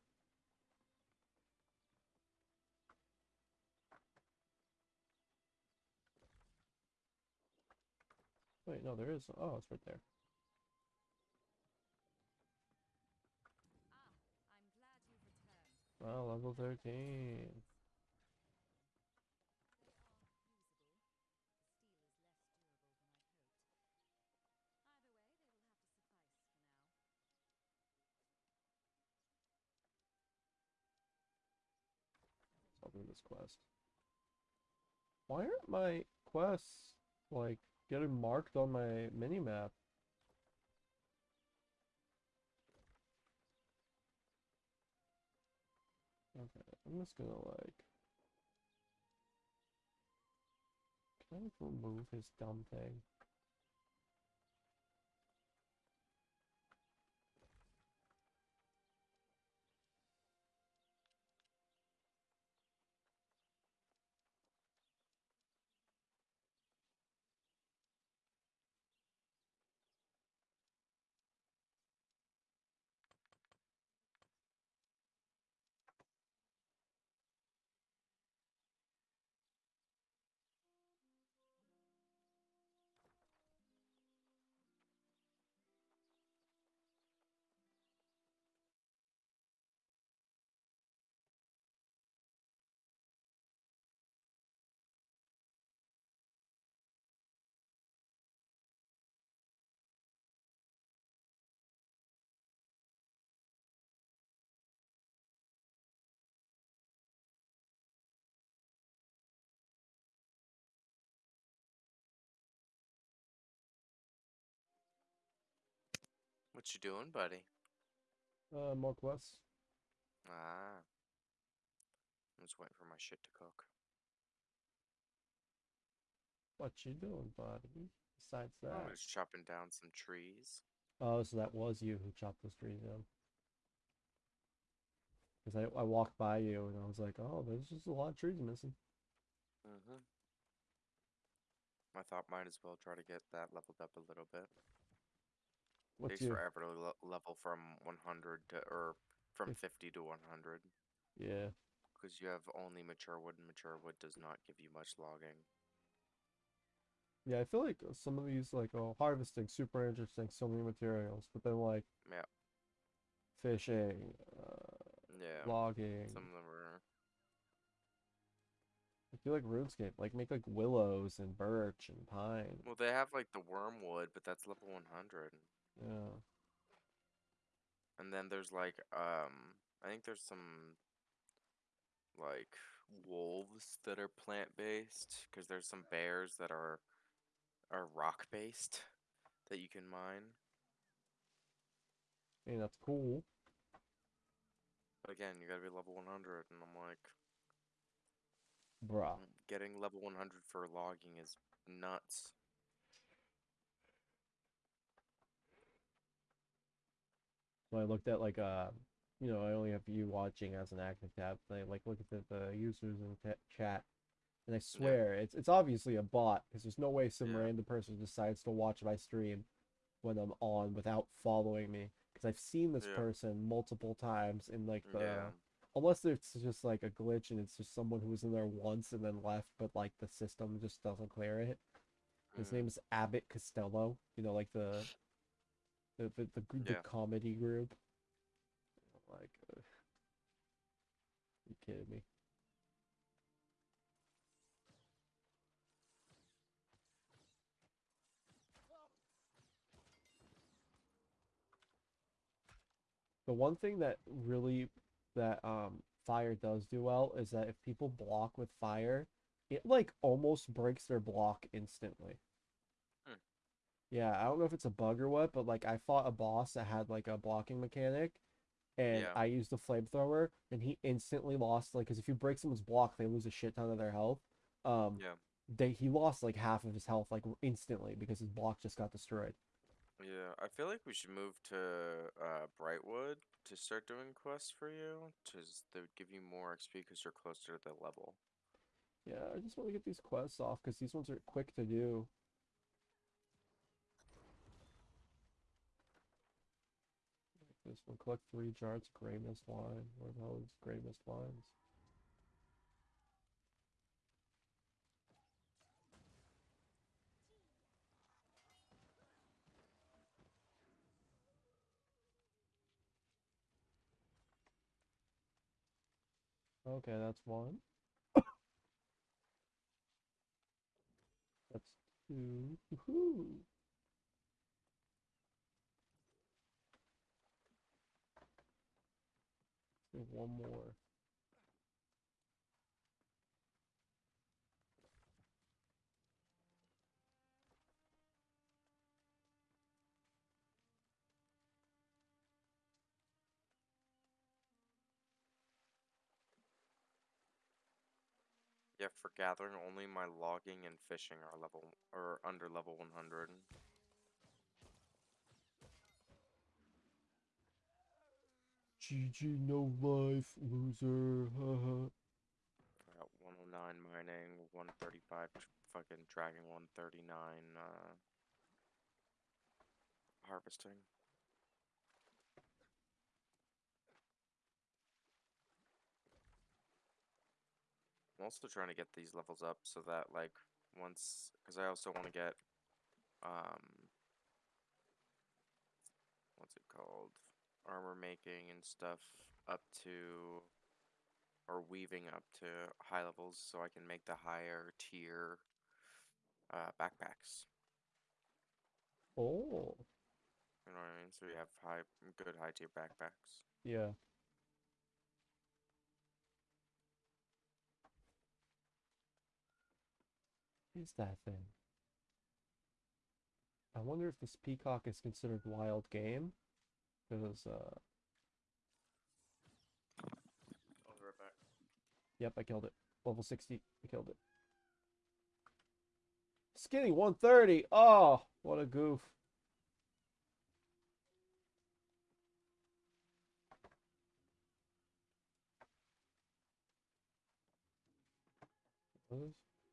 Wait, no, there is. Oh, it's right there. Ah, I'm glad you've returned. Wow, level 13. They are usable. Steel is less durable than I'd hoped. Either way, they will have to suffice for now. I'll do this quest. Why aren't my quests like getting marked on my mini map? Okay, I'm just gonna like. Can I remove his dumb thing? What you doing, buddy? Uh, more quests. Ah. I'm just waiting for my shit to cook. What you doing, buddy? Besides that, I'm that. just chopping down some trees. Oh, so that was you who chopped those trees down. Because I, I walked by you and I was like, oh, there's just a lot of trees missing. Mm-hmm. I thought might as well try to get that leveled up a little bit. What's Takes your forever to le- level from 100 to, or from 50 to 100. yeah? Because you have only mature wood, and mature wood does not give you much logging. Yeah, I feel like some of these like oh harvesting super interesting, so many materials, but then like Yeah. fishing, uh, Yeah. logging. Some of them are. I feel like RuneScape, like make like willows and birch and pine. Well, they have like the wormwood, but that's level 100. Yeah. And then there's like, um, I think there's some like wolves that are plant based because there's some bears that are are rock based that you can mine. Mean that's cool. But again, you gotta be level 100, and I'm like, Bruh. getting level 100 for logging is nuts. So I looked at like uh you know, I only have you watching as an active tab. And I like look at the, the users in chat, and I swear it's it's obviously a bot because there's no way some Yeah. random person decides to watch my stream when I'm on without following me. Because I've seen this Yeah. person multiple times in like the Yeah. unless it's just like a glitch and it's just someone who was in there once and then left, but like the system just doesn't clear it. His Mm, name is Abbott Costello. You know, like the the the, the, the Yeah. comedy group. Like, uh, you kidding me? The one thing that really that um fire does do well is that if people block with fire, it like almost breaks their block instantly. Yeah, I don't know if it's a bug or what, but like I fought a boss that had like a blocking mechanic and Yeah. I used the flamethrower and he instantly lost like cuz if you break someone's block, they lose a shit ton of their health. Um Yeah. they he lost like half of his health like instantly because his block just got destroyed. Yeah, I feel like we should move to uh, Brightwood to start doing quests for you, because they would give you more XP because you're closer to the level. Yeah, I just want to get these quests off because these ones are quick to do. This one, collect three jars of gray mist wine. Where the hell is gray mist wines? Okay, that's one. That's two. One more. Yeah, for gathering, only my logging and fishing are level or under level 100. GG, no life, loser. I got 109 mining, 135 fucking dragging, 139 uh, harvesting. I'm also trying to get these levels up so that like once, because I also want to get um, what's it called, armor making and stuff up to or weaving up to high levels so I can make the higher tier uh, backpacks. Oh, You know what I mean? So we have high, good high tier backpacks. yeah. Is that thing? I wonder if this peacock is considered wild game. Because, uh, I'll be right back. yep, I killed it. Level 60, I killed it. Skinny 130. Oh, what a goof.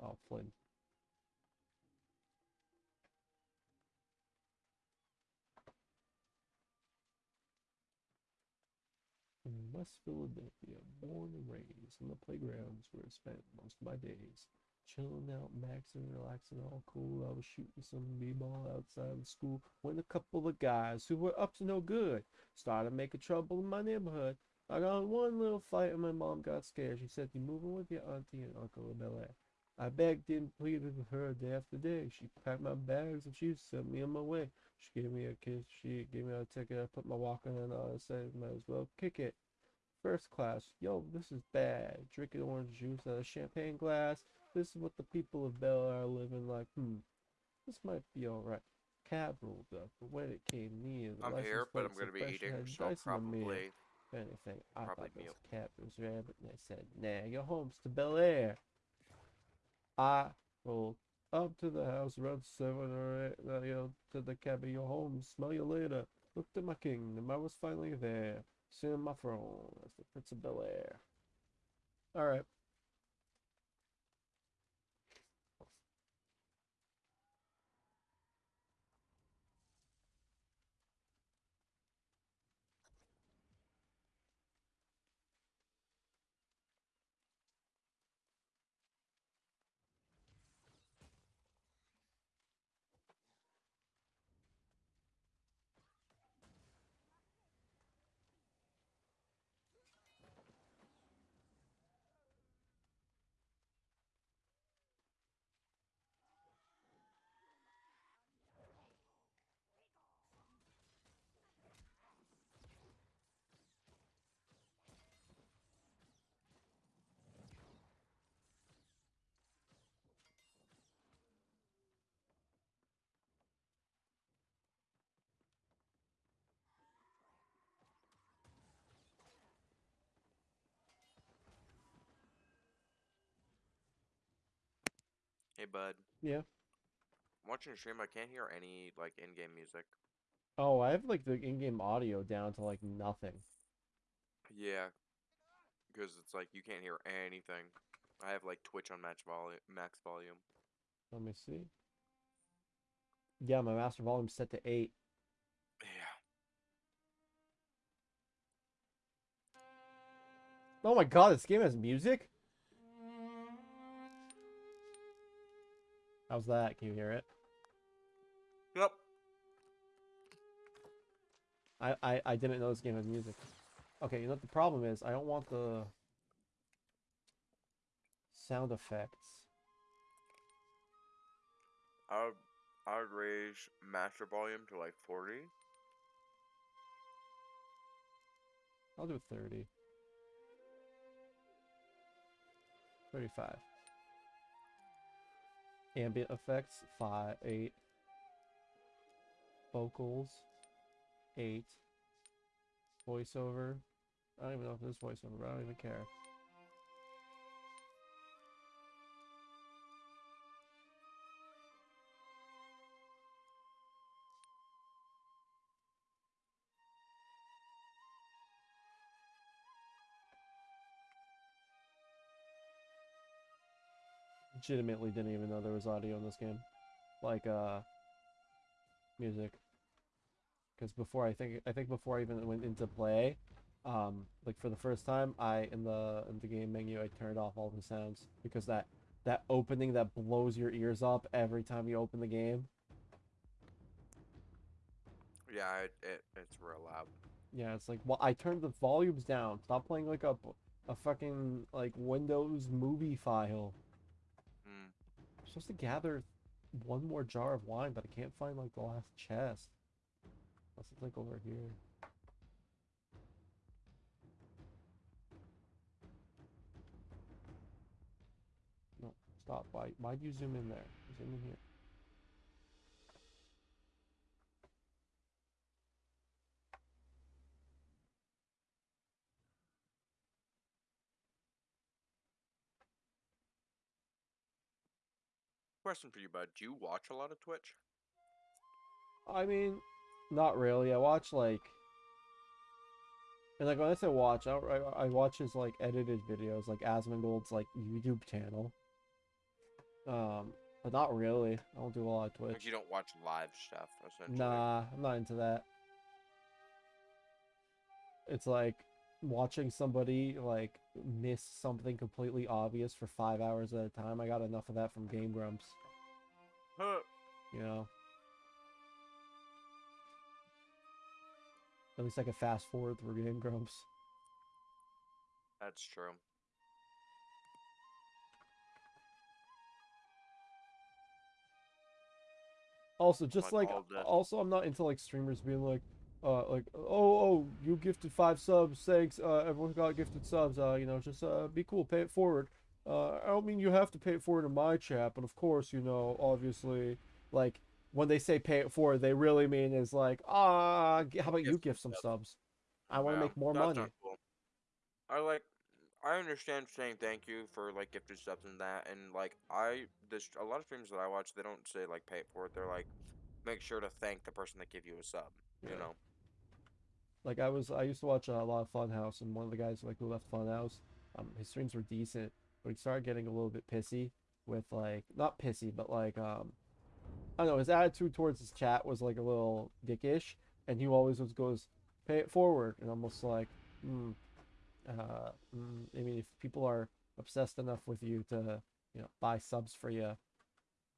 Oh, Flynn. West Philadelphia, born and raised on the playgrounds where I spent most of my days. Chilling out, maxing, relaxing, all cool. I was shooting some b-ball outside of school when a couple of guys who were up to no good started making trouble in my neighborhood. I got in one little fight and my mom got scared. She said, You moving with your auntie and uncle in Air. I begged and pleaded with her day after day. She packed my bags and she sent me on my way. She gave me a kiss. She gave me a ticket. I put my walking on and I said, Might as well kick it. First class. Yo, this is bad. Drinking orange juice out of champagne glass. This is what the people of Bel Air are living like. Hmm. This might be alright. Cab rolled up, but when it came near, the I'm here, but I'm plate gonna be eating, so Head Dice in the mirror. probably anything, I Probably thought this meal. was rabbit, and I said, "Nah, your home's to Bel Air." I rolled up to the house around seven or eight, uh, you know, to the cab your home. Smell you later. Looked at my kingdom. I was finally there, sitting on my throne as the Prince of Bel Air. All Hey, bud. Yeah. I'm watching a stream. I can't hear any like in-game music. Oh, I have like the in-game audio down to like nothing. Yeah, because it's like you can't hear anything. I have like Twitch on match volume, max volume. Let me see. Yeah, my master volume's set to eight. Yeah. Oh my god, this game has music? How's that? Can you hear it? Yep. I, I, I didn't know this game had music. Okay, you know what the problem is? I don't want the sound effects. I would, I would raise master volume to like 40. I'll do 30. 35. Ambient effects, 5, 8. Vocals, 8. Voiceover. I don't even know if there's voiceover, but I don't even care. Legitimately didn't even know there was audio in this game. Like uh music. Because before i think i think before i even went into play um like for the first time i in the in the game menu i turned off all the sounds. Because that that opening that blows your ears up every time you open the game. Yeah, it, it it's real loud. yeah it's like well i turned the volumes down. Stop playing like a a fucking like windows movie file supposed to gather one more jar of wine, but I can't find like the last chest. Unless it's like over here. No, stop. Why why'd you zoom in there? Zoom in here. Question for you, bud. Do you watch a lot of Twitch? I mean, not really. I watch like, and like when I say watch, I, I, I watch his like edited videos, like Asmongold's like YouTube channel. Um, but not really. I don't do a lot of Like Twitch. you don't watch live stuff, essentially. Nah, I'm not into that. It's like watching somebody like miss something completely obvious for five hours at a time. I got enough of that from Game Grumps, Huh. you know. At least I can fast forward through Game Grumps. That's true. Also, just Like like all the- also, I'm not into like streamers being like, uh, like oh oh you gifted five subs, thanks. Uh, everyone got gifted subs. Uh, you know, just uh, be cool, pay it forward. Uh, I don't mean you have to pay it forward in my chat, but of course, you know, obviously, like when they say pay it forward, they really mean is like ah, how about you Gift some subs." subs? I want to Yeah, make more money. cool. I like. I understand saying thank you for like gifted subs and that, and like I this a lot of streams that I watch, they don't say like pay it forward. They're like, make sure to thank the person that gave you a sub. Yeah. You know. Like I was, I used to watch a lot of Funhouse, and one of the guys like who left Funhouse, um, his streams were decent, but he started getting a little bit pissy with like not pissy, but like um, I don't know, his attitude towards his chat was like a little dickish, and he always was goes pay it forward, and almost like, mm, uh, mm, I mean, if people are obsessed enough with you to you know buy subs for you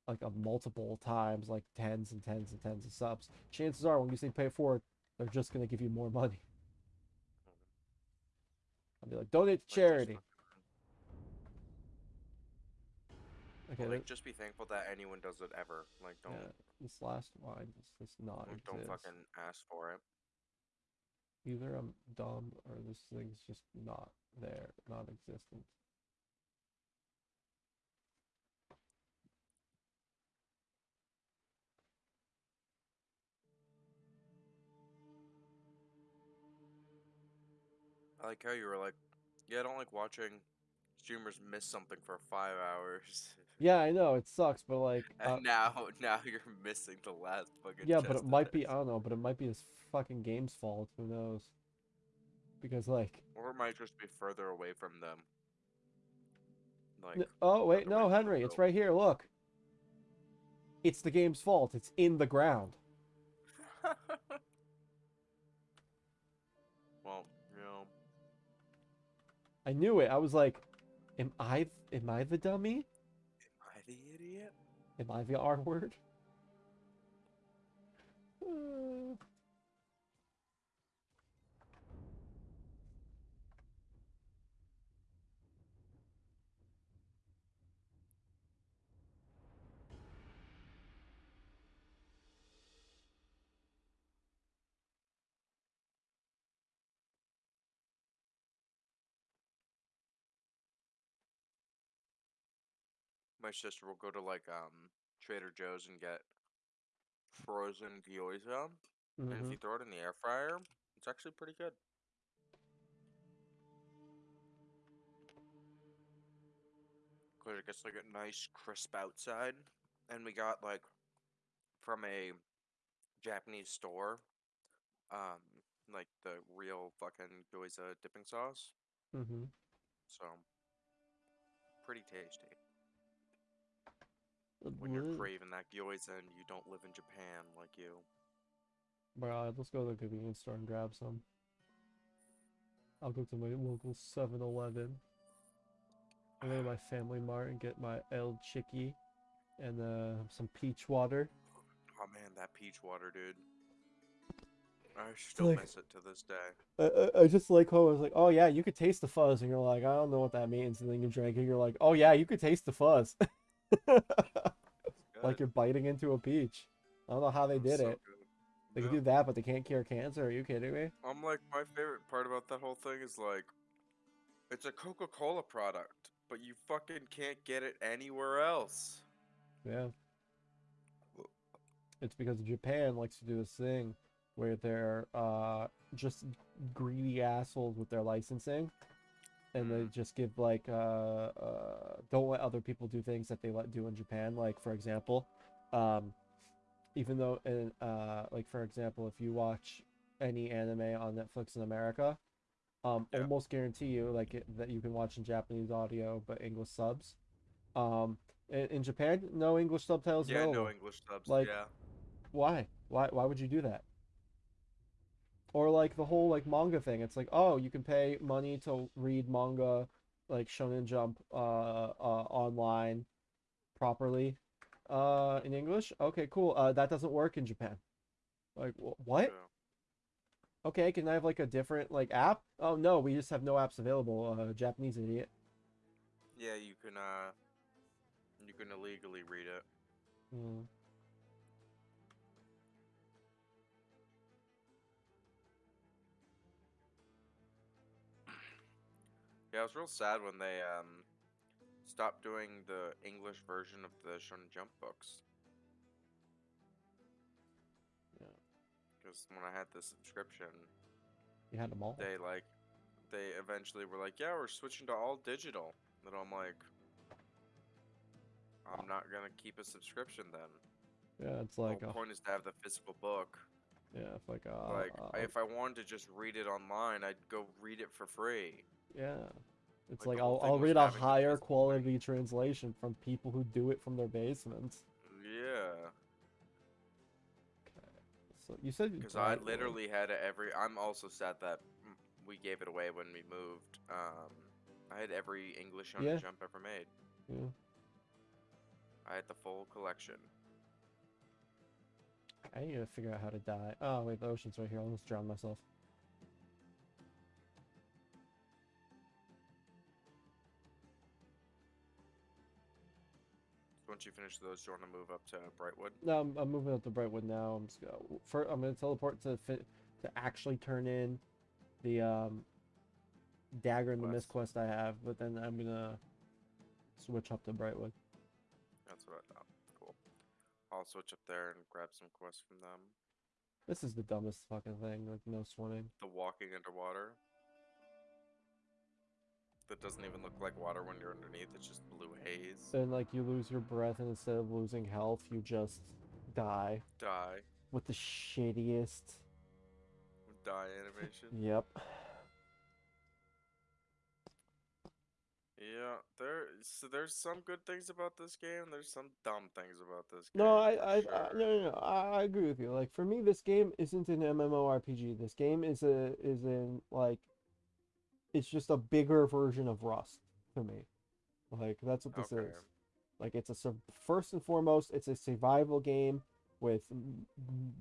like a multiple times like tens and tens and tens of subs chances are when you say pay for it forward they're just going to give you more money i'll be like donate to charity okay like just be thankful that anyone does it ever. Like don't yeah, this last line does this not like, don't fucking ask for it. either i'm dumb or this thing's just not there non-existent I like how you were like, yeah, I don't like watching streamers miss something for five hours. yeah i know it sucks but like And uh, now, now you're missing the last fucking. yeah but it might be i don't know but it might be this fucking game's fault who knows because like Or it might just be further away from them. Like, oh wait, no, Henry, it's right here. Look, it's the game's fault. It's in the ground. I knew it. I was like, am I? Am I the dummy? am I the idiot? Am I the R word? Uh, My sister will go to like um Trader Joe's and get frozen gyoza, and if you throw it in the air fryer, it's actually pretty good. Cause it gets like a nice crisp outside, and we got like from a Japanese store, um, like the real fucking gyoza dipping sauce. Mhm. So pretty tasty when you're craving that gyoza and you don't live in Japan like you. Bro, let's go to the convenience store and grab some. I'll go to my local 7-Eleven. I'll go to my Family Mart and get my El Chicky and uh, some peach water. Oh man, that peach water, dude. I still like- miss it to this day. I, I, I just like how I was like, oh yeah, you could taste the fuzz, and you're like, I don't know what that means, and then you drink it, you're like, oh yeah, you could taste the fuzz, like you're biting into a peach. I don't know how they did so it. good. They Yeah. can do that, but they can't cure cancer. Are you kidding me? I'm like, my favorite part about that whole thing is like, it's a Coca Cola product, but you fucking can't get it anywhere else. Yeah. It's because Japan likes to do this thing where they're uh just greedy assholes with their licensing. And they just give like uh, uh don't let other people do things that they let do in Japan. Like for example, um, even though in uh like for example, if you watch any anime on Netflix in America, um, Yeah. almost guarantee you like it, that you can watch in Japanese audio but English subs. Um, in, in Japan, no English subtitles Yeah, available. no English subs. Like- yeah. Why? Why? Why would you do that? Or like the whole like manga thing. It's like, oh, you can pay money to read manga, like Shonen Jump, uh, uh, online, properly, uh, in English. Okay, cool. Uh, that doesn't work in Japan. Like, wh- what? yeah. Okay, can I have like a different like app? Oh no, we just have no apps available. Uh, Japanese idiot. Yeah, you can uh you can illegally read it. Hmm. Yeah, it was real sad when they um stopped doing the English version of the Shonen Jump books. Yeah. Because when I had the subscription, You had them all. they like they eventually were like, "Yeah, we're switching to all digital." And I'm like, I'm not gonna keep a subscription then. Yeah, it's The like whole a, point is to have the physical book. yeah, it's like uh, like, uh, if I wanted to just read it online, I'd go read it for free. Yeah. It's Like, like, I'll, I'll read a higher quality translation from people who do it from their basements. Yeah, So you said because I literally had every. I'm also sad that we gave it away when we moved. Um, I had every English on Yeah. Jump ever made. Yeah. I had the full collection. I need to figure out how to die. Oh wait, the ocean's right here. I almost drowned myself. Once you finish those, do you want to move up to Brightwood? No, I'm, I'm moving up to Brightwood now. I'm just gonna first, I'm gonna teleport to fit to actually turn in the um dagger and the mist Quest. quest I have, but then I'm gonna switch up to Brightwood. That's what I thought. Cool. I'll switch up there and grab some quests from them. This is the dumbest fucking thing. Like no swimming. The walking underwater. That doesn't even look like water when you're underneath. It's just blue haze. And like you lose your breath, and instead of losing health, you just die Die. with the shittiest. Die animation. Yep. Yeah, there. So there's some good things about this game. There's some dumb things about this game. No, I, I, I no, no, no. I, I agree with you. Like for me, this game isn't an MMORPG. This game is a is in like, it's just a bigger version of Rust for me. Like that's what this Okay. is. Like it's a first and foremost, it's a survival game with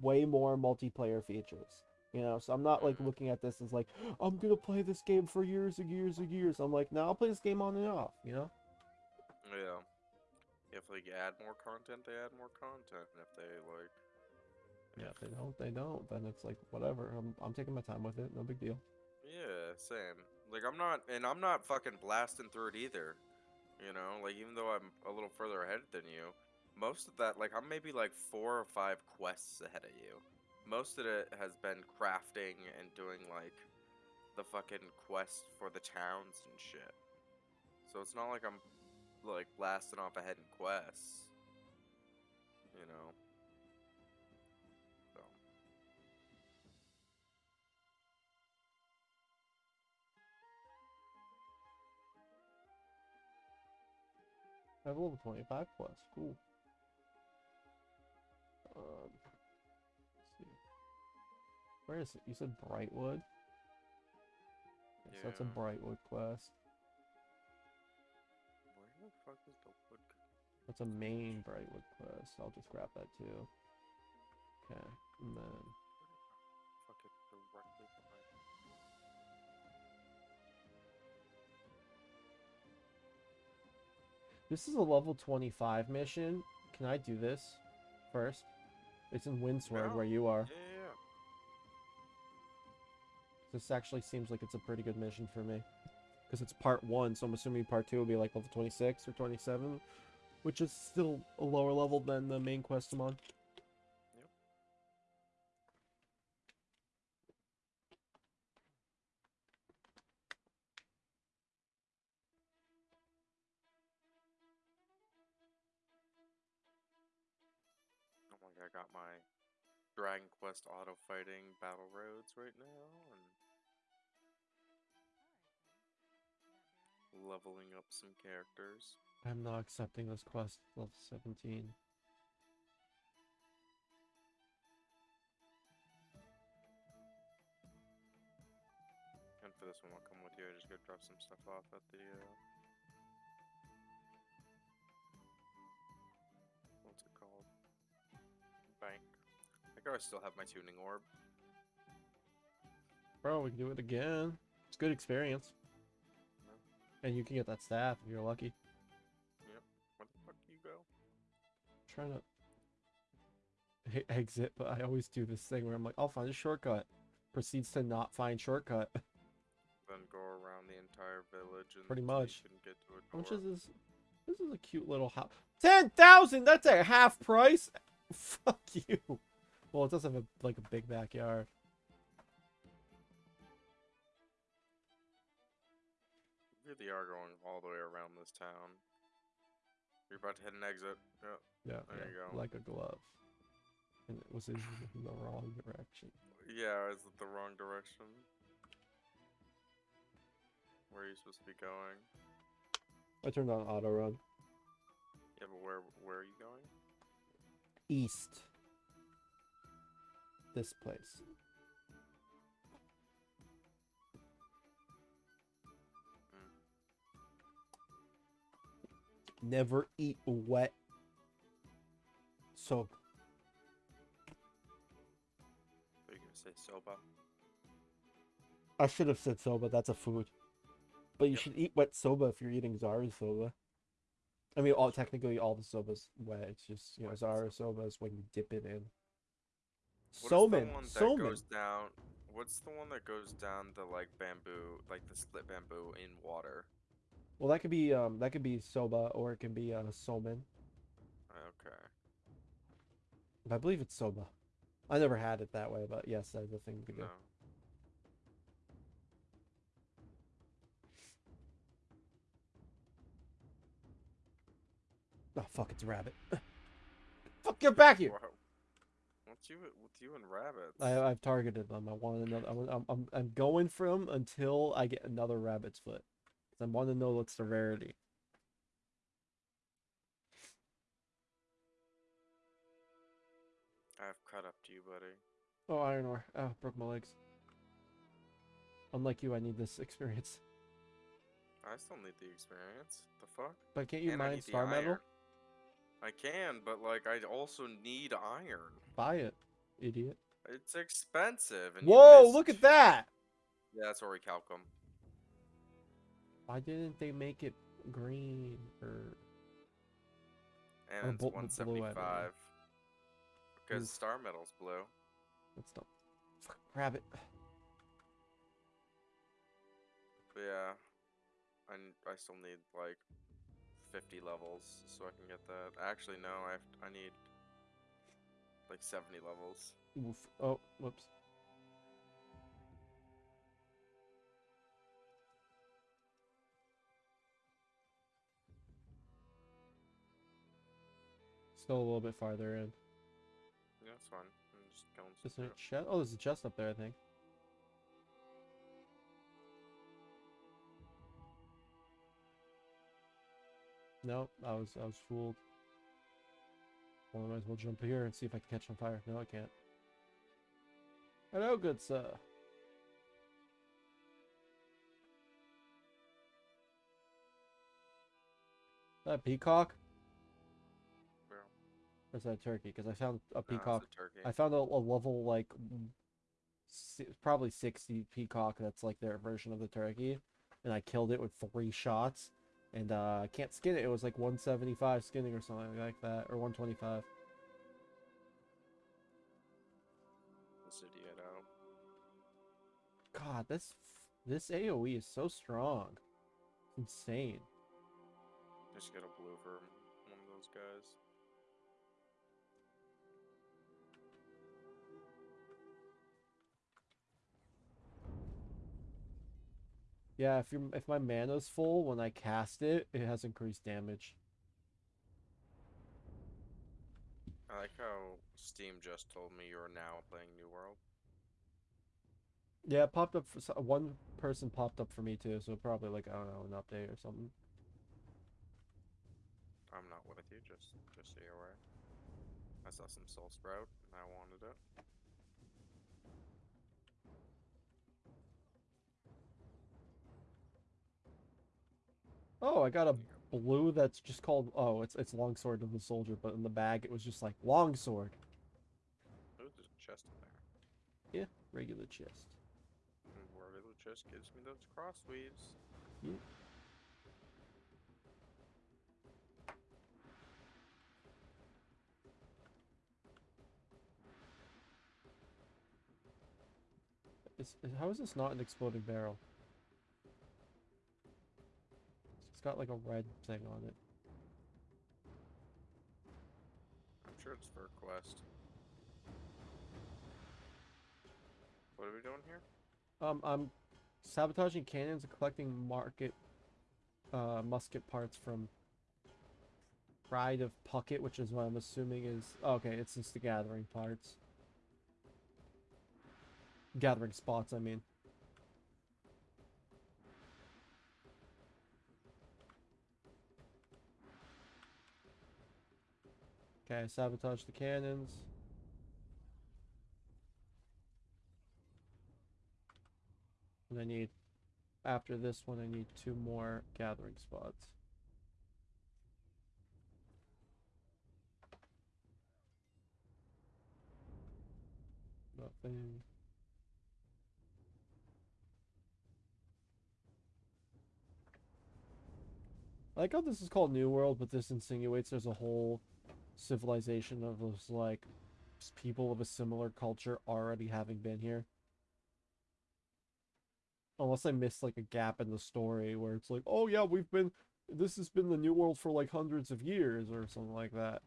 way more multiplayer features. You know, so I'm not like Mhm. looking at this as like I'm gonna play this game for years and years and years. I'm like, no, I'll play this game on and off. You know. Yeah. If like add more content, they add more content. If they like, Yeah, if they don't, they don't. Then it's like whatever. I'm I'm taking my time with it. No big deal. yeah, same. Like I'm not, and I'm not fucking blasting through it either. You know, like even though I'm a little further ahead than you, most of that, like I'm maybe like four or five quests ahead of you. Most of it has been crafting and doing like the fucking quest for the towns and shit. So it's not like I'm like blasting off ahead in quests. You know. I have level 25 plus. Cool. Um, let's see. Where is it? You said Brightwood? Yes, that's a Brightwood quest. Where the fuck is the wood? That's a main Brightwood quest. I'll just grab that too. Okay, and then this is a level 25 mission. Can I do this first? It's in Windsward Yeah. where you are. Yeah, yeah, yeah. This actually seems like it's a pretty good mission for me. Because it's part one, so I'm assuming part two will be like level 26 or 27, which is still a lower level than the main quest I'm on. Quest auto fighting battle roads right now and leveling up some characters. I'm not accepting this quest. Level 17. And for this one, I'll come with you. I just go drop some stuff off at the. Uh, I I still have my tuning orb. Bro, we can do it again. It's good experience. And you can get that staff if you're lucky. Yep. Where the fuck you go? trying to exit, but I always do this thing where I'm like, I'll find a shortcut. Proceeds to not find shortcut. Then go around the entire village and Pretty much. can get to a How much is this? This is a cute little house. Ten thousand. That's a half price. Fuck you. Well, it does have a like a big backyard. You really are going all the way around this town. You're about to hit an exit. Yep. Yeah, There yeah, you go. like a glove. And it was in the wrong direction. Yeah, is it the wrong direction? Where are you supposed to be going? I turned on auto run. Yeah, but where where are you going? East. This place. Mm. Never eat wet soap. Are you gonna say soba? I should have said soba. That's a food. But you Yep. should eat wet soba if you're eating zaru soba. I mean, all technically all the soba's wet. It's just you know zaru soba is when you dip it in. What is Somen, the one that somen. goes down? What's the one that goes down the like bamboo, like the split bamboo in water? Well, that could be um that could be soba or it can be uh somen. Okay. I believe it's soba. I never had it that way, but yes, that's the thing to do. No. Oh fuck, it's a rabbit. fuck, get back here! You with you and rabbits? I, I've targeted them. I want another. I'm, I'm, I'm, I'm going for them until I get another rabbit's foot. I want to know what's the rarity. I've caught up to you, buddy. Oh, iron ore. Oh, broke my legs. Unlike you, I need this experience. I still need the experience. The fuck? But can't you And mine star metal? I can, but like I also need iron. Buy it, idiot. It's expensive. Whoa, look at that! Yeah, that's where we calc 'em. Why didn't they make it green or Or And it's bl- blue, I believe. 175. Because star metal's blue. Let's not. Fuck, rabbit. But yeah, I still need like 50 levels so I can get that. Actually, no, I have I need like 70 levels. Oof. Oh, whoops. Still a little bit farther in. Yeah, that's fine. I'm just going to Isn't it chest? Oh, there's a chest up there, I think. No, I was I was fooled. Well, I might as well jump here and see if I can catch on fire. No, I can't. Hello, good sir. That peacock? Where? Or is that a turkey? Because I found a No, peacock. a turkey. I found a, a level like si- probably 60 peacock that's like their version of the turkey and I killed it with three shots and uh, I can't skin it. It was like 175 skinning or something like that or 125. This idiot out. God, this this AoE is so strong. It's insane. Just get a blue for one of those guys. Yeah, if you if my mana's full when I cast it, it has increased damage. I like how Steam just told me you're now playing New World. Yeah, it popped up for one person popped up for me too, so probably like I don't know an update or something. I'm not with you, just just so you're aware. I saw some Soul Sprout and I wanted it. Oh, I got a There you go. blue that's just called oh, it's it's longsword of the soldier, but in the bag it was just like longsword, there's a chest in there. Yeah, regular chest. And where chest gives me those cross weaves. Is, is how is this not an exploding barrel? Got like a red thing on it. I'm sure it's for a quest. What are we doing here? Um, I'm sabotaging cannons and collecting market, uh, musket parts from Pride of Puckett, which is what I'm assuming is oh, okay. It's just the gathering parts, gathering spots. I mean, okay. Sabotage the cannons. And I need, after this one, I need two more gathering spots. Nothing. I like how this is called New World, but this insinuates there's a whole civilization of those like people of a similar culture already having been here. Unless I missed like a gap in the story where it's like, oh yeah, we've been this has been the New World for like hundreds of years or something like that.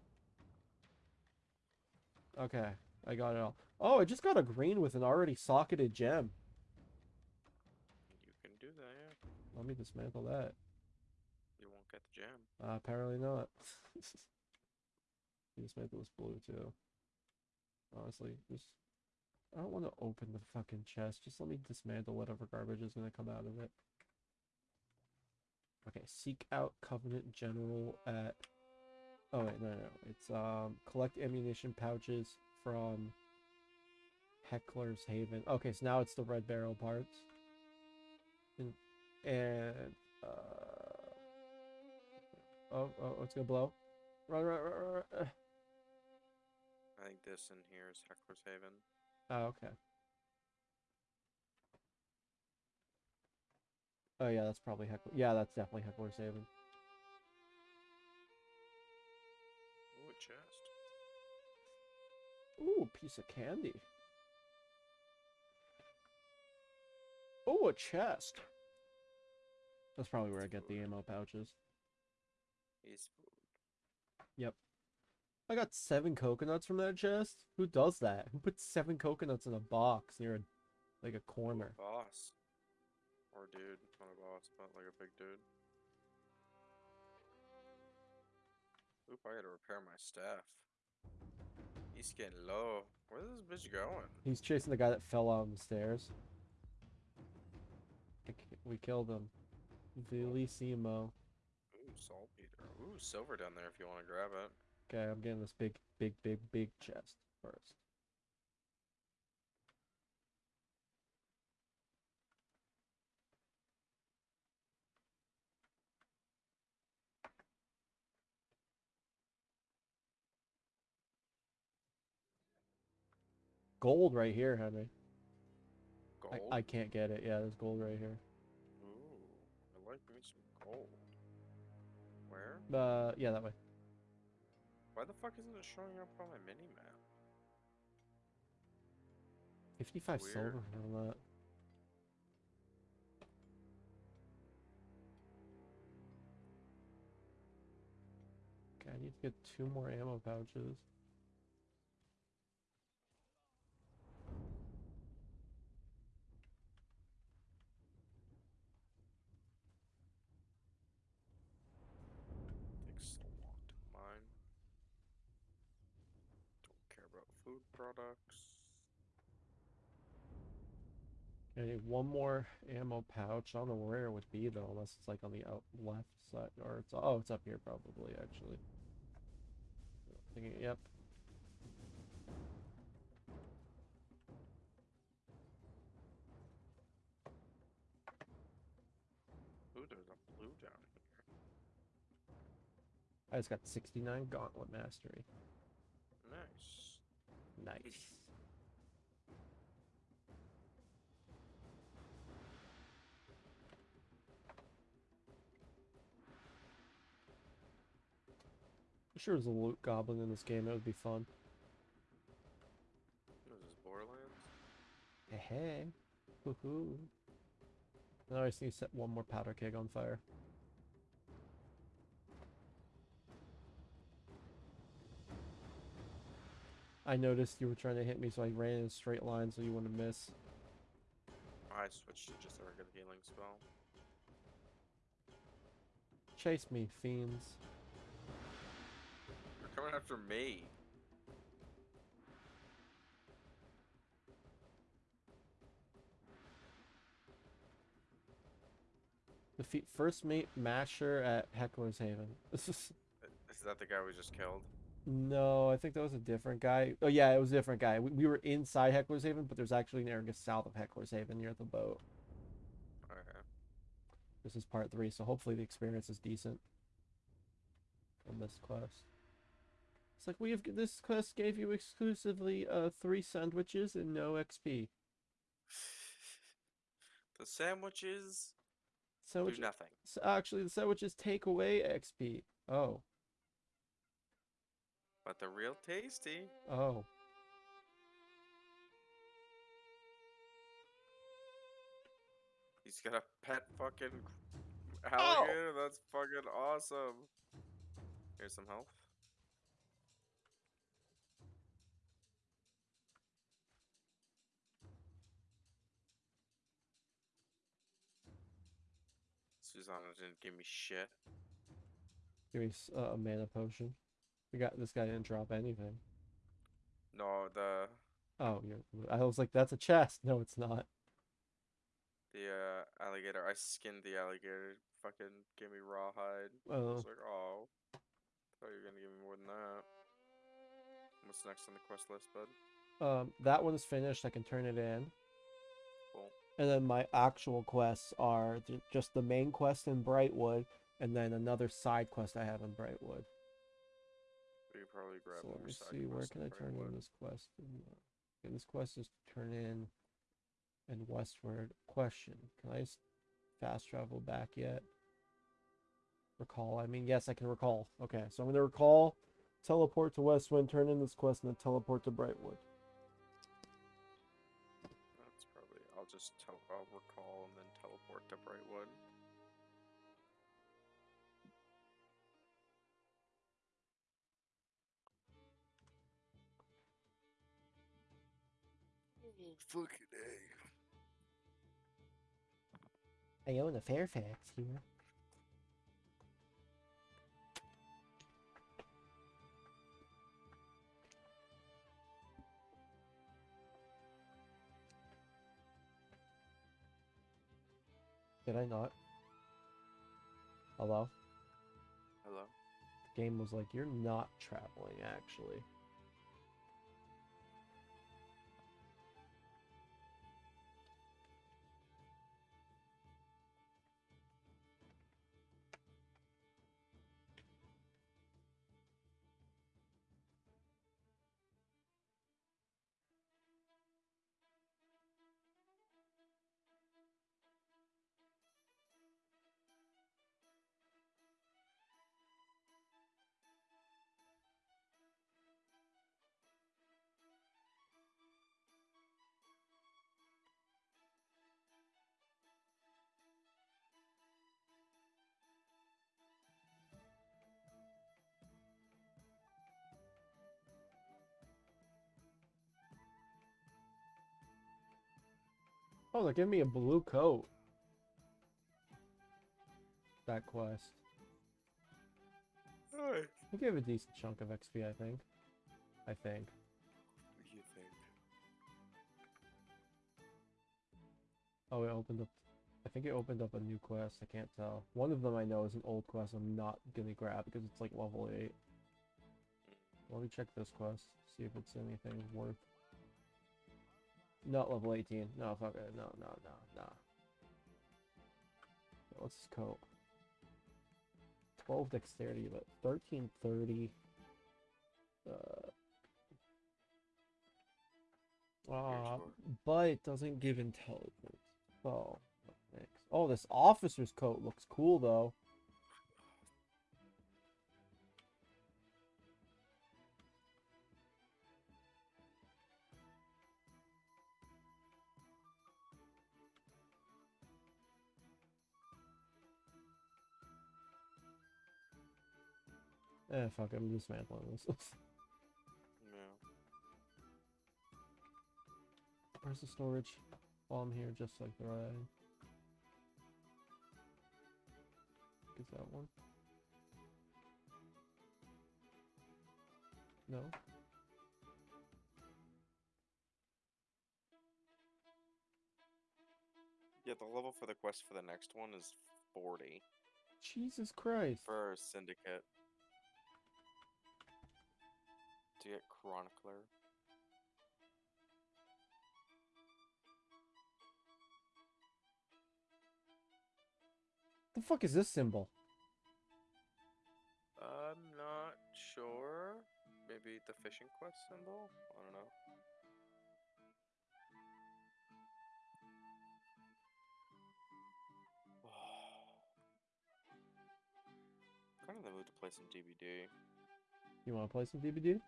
Okay, I got it all. Oh, I just got a green with an already socketed gem. You can do that, yeah. Let me dismantle that. You won't get the gem. Uh, apparently not. dismantle this blue too. Honestly, just I don't want to open the fucking chest. Just let me dismantle whatever garbage is gonna come out of it. Okay, seek out Covenant General at. Oh wait, no, no, no. It's um collect ammunition pouches from Heckler's Haven. Okay, so now it's the red barrel parts. And, and uh oh, oh, it's gonna blow. Run, run, run, run. I think this in here is Heckler's Haven. Oh, okay. Oh yeah, that's probably Heckler. Yeah, that's definitely Heckler's Haven. Ooh, a chest. Ooh, a piece of candy. Oh, a chest. That's probably where I get the ammo pouches. He's food. I got seven coconuts from that chest. Who does that? Who puts seven coconuts in a box near a like a corner? boss. Or dude. Not a boss, but like a big dude. Oop, I gotta repair my staff. He's getting low. Where's this bitch going? He's chasing the guy that fell out on the stairs. We killed him. Vilissimo. Ooh, saltpeter. Ooh, silver down there if you want to grab it. Okay, I'm getting this big, big, big, big chest first. Gold right here, Henry. Gold. I, I can't get it. Yeah, there's gold right here. Ooh, I like me some gold. Where? Uh, yeah, that way. Why the fuck isn't it showing up on my mini map? 55 silver for that. Okay, I need to get two more ammo pouches. Products. Need one more ammo pouch. I don't know where it would be though, unless it's like on the out left side or it's oh, it's up here probably actually. Thinking, yep. Ooh, there's a blue down here. I just got 69 gauntlet mastery. Nice. I'm sure there's a loot goblin in this game. It would be fun. What is this, Borderlands? Hey, hey. Woohoo. Now I just need to set one more powder keg on fire. I noticed you were trying to hit me, so I ran in a straight line so you wouldn't miss. I switched to just a regular healing spell. Chase me, fiends. They're coming after me. Defeat first mate Masher at Heckler's Haven. Is that the guy we just killed? No, I think that was a different guy. Oh yeah, it was a different guy. We, we were inside Heckler's Haven, but there's actually an area south of Heckler's Haven near the boat. Okay. This is part three, so hopefully the experience is decent on this quest. It's like we have this quest gave you exclusively uh three sandwiches and no XP. The sandwiches Sandwich do nothing. s- actually the sandwiches take away XP. Oh. But they're real tasty. Oh. He's got a pet fucking alligator. That's fucking awesome. Here's some health. Susanna didn't give me shit. Give me uh, a mana potion. We got this guy didn't drop anything. No, the Oh, yeah. I was like, that's a chest. No, it's not. the uh, alligator. I skinned the alligator. Fucking gave me rawhide. I Oh, was like, oh, thought you were gonna give me more than that. What's next on the quest list, bud? um, that one is finished. I can turn it in. Cool. And then my actual quests are just the main quest in Brightwood, and then another side quest I have in Brightwood. Probably grab so let me see, where can I turn in this quest? In, uh, okay, this quest is to turn in and Westward. Question: Can I fast travel back yet? Recall. I mean, yes, I can recall. Okay, so I'm gonna recall, teleport to Westwind, turn in this quest, and then teleport to Brightwood. That's probably. I'll just I'll recall and then teleport to Brightwood. Fucking A. I own a Fairfax here. Did I not? Hello? Hello. The game was like, you're not traveling, actually. Oh, they're giving me a blue coat. That quest. Alright. We gave a decent chunk of XP, I think. I think. You think? Oh, it opened up... I think it opened up a new quest, I can't tell. One of them I know is an old quest I'm not gonna grab because it's like level 8. Let me check this quest, see if it's anything worth not level 18. No, fuck it. No, no, no, no. What's his coat? 12 dexterity, but 1330. Uh, ah, sure. but it doesn't give intelligence. Oh? Oh, this officer's coat looks cool though. Eh, fuck, I'm dismantling this. Yeah. Where's the storage? While I'm here, just like the right. Is that one? No. Yeah, the level for the quest for the next one is 40 Jesus Christ. for Syndicate. To get Chronicler. The fuck is this symbol? I'm not sure. Maybe the fishing quest symbol? I don't know. kind of in the mood to play some DBD. You want to play some DBD?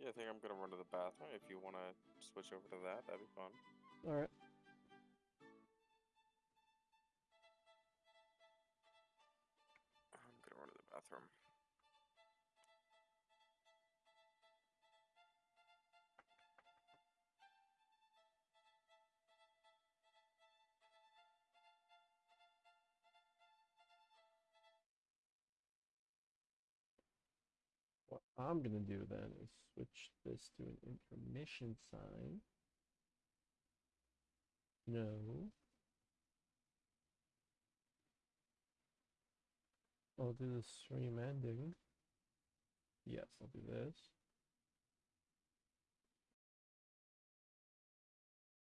Yeah, I think I'm gonna run to the bathroom. If you want to switch over to that, that'd be fun. All right. I'm gonna do then is switch this to an intermission sign. No. I'll do the stream ending. Yes, I'll do this.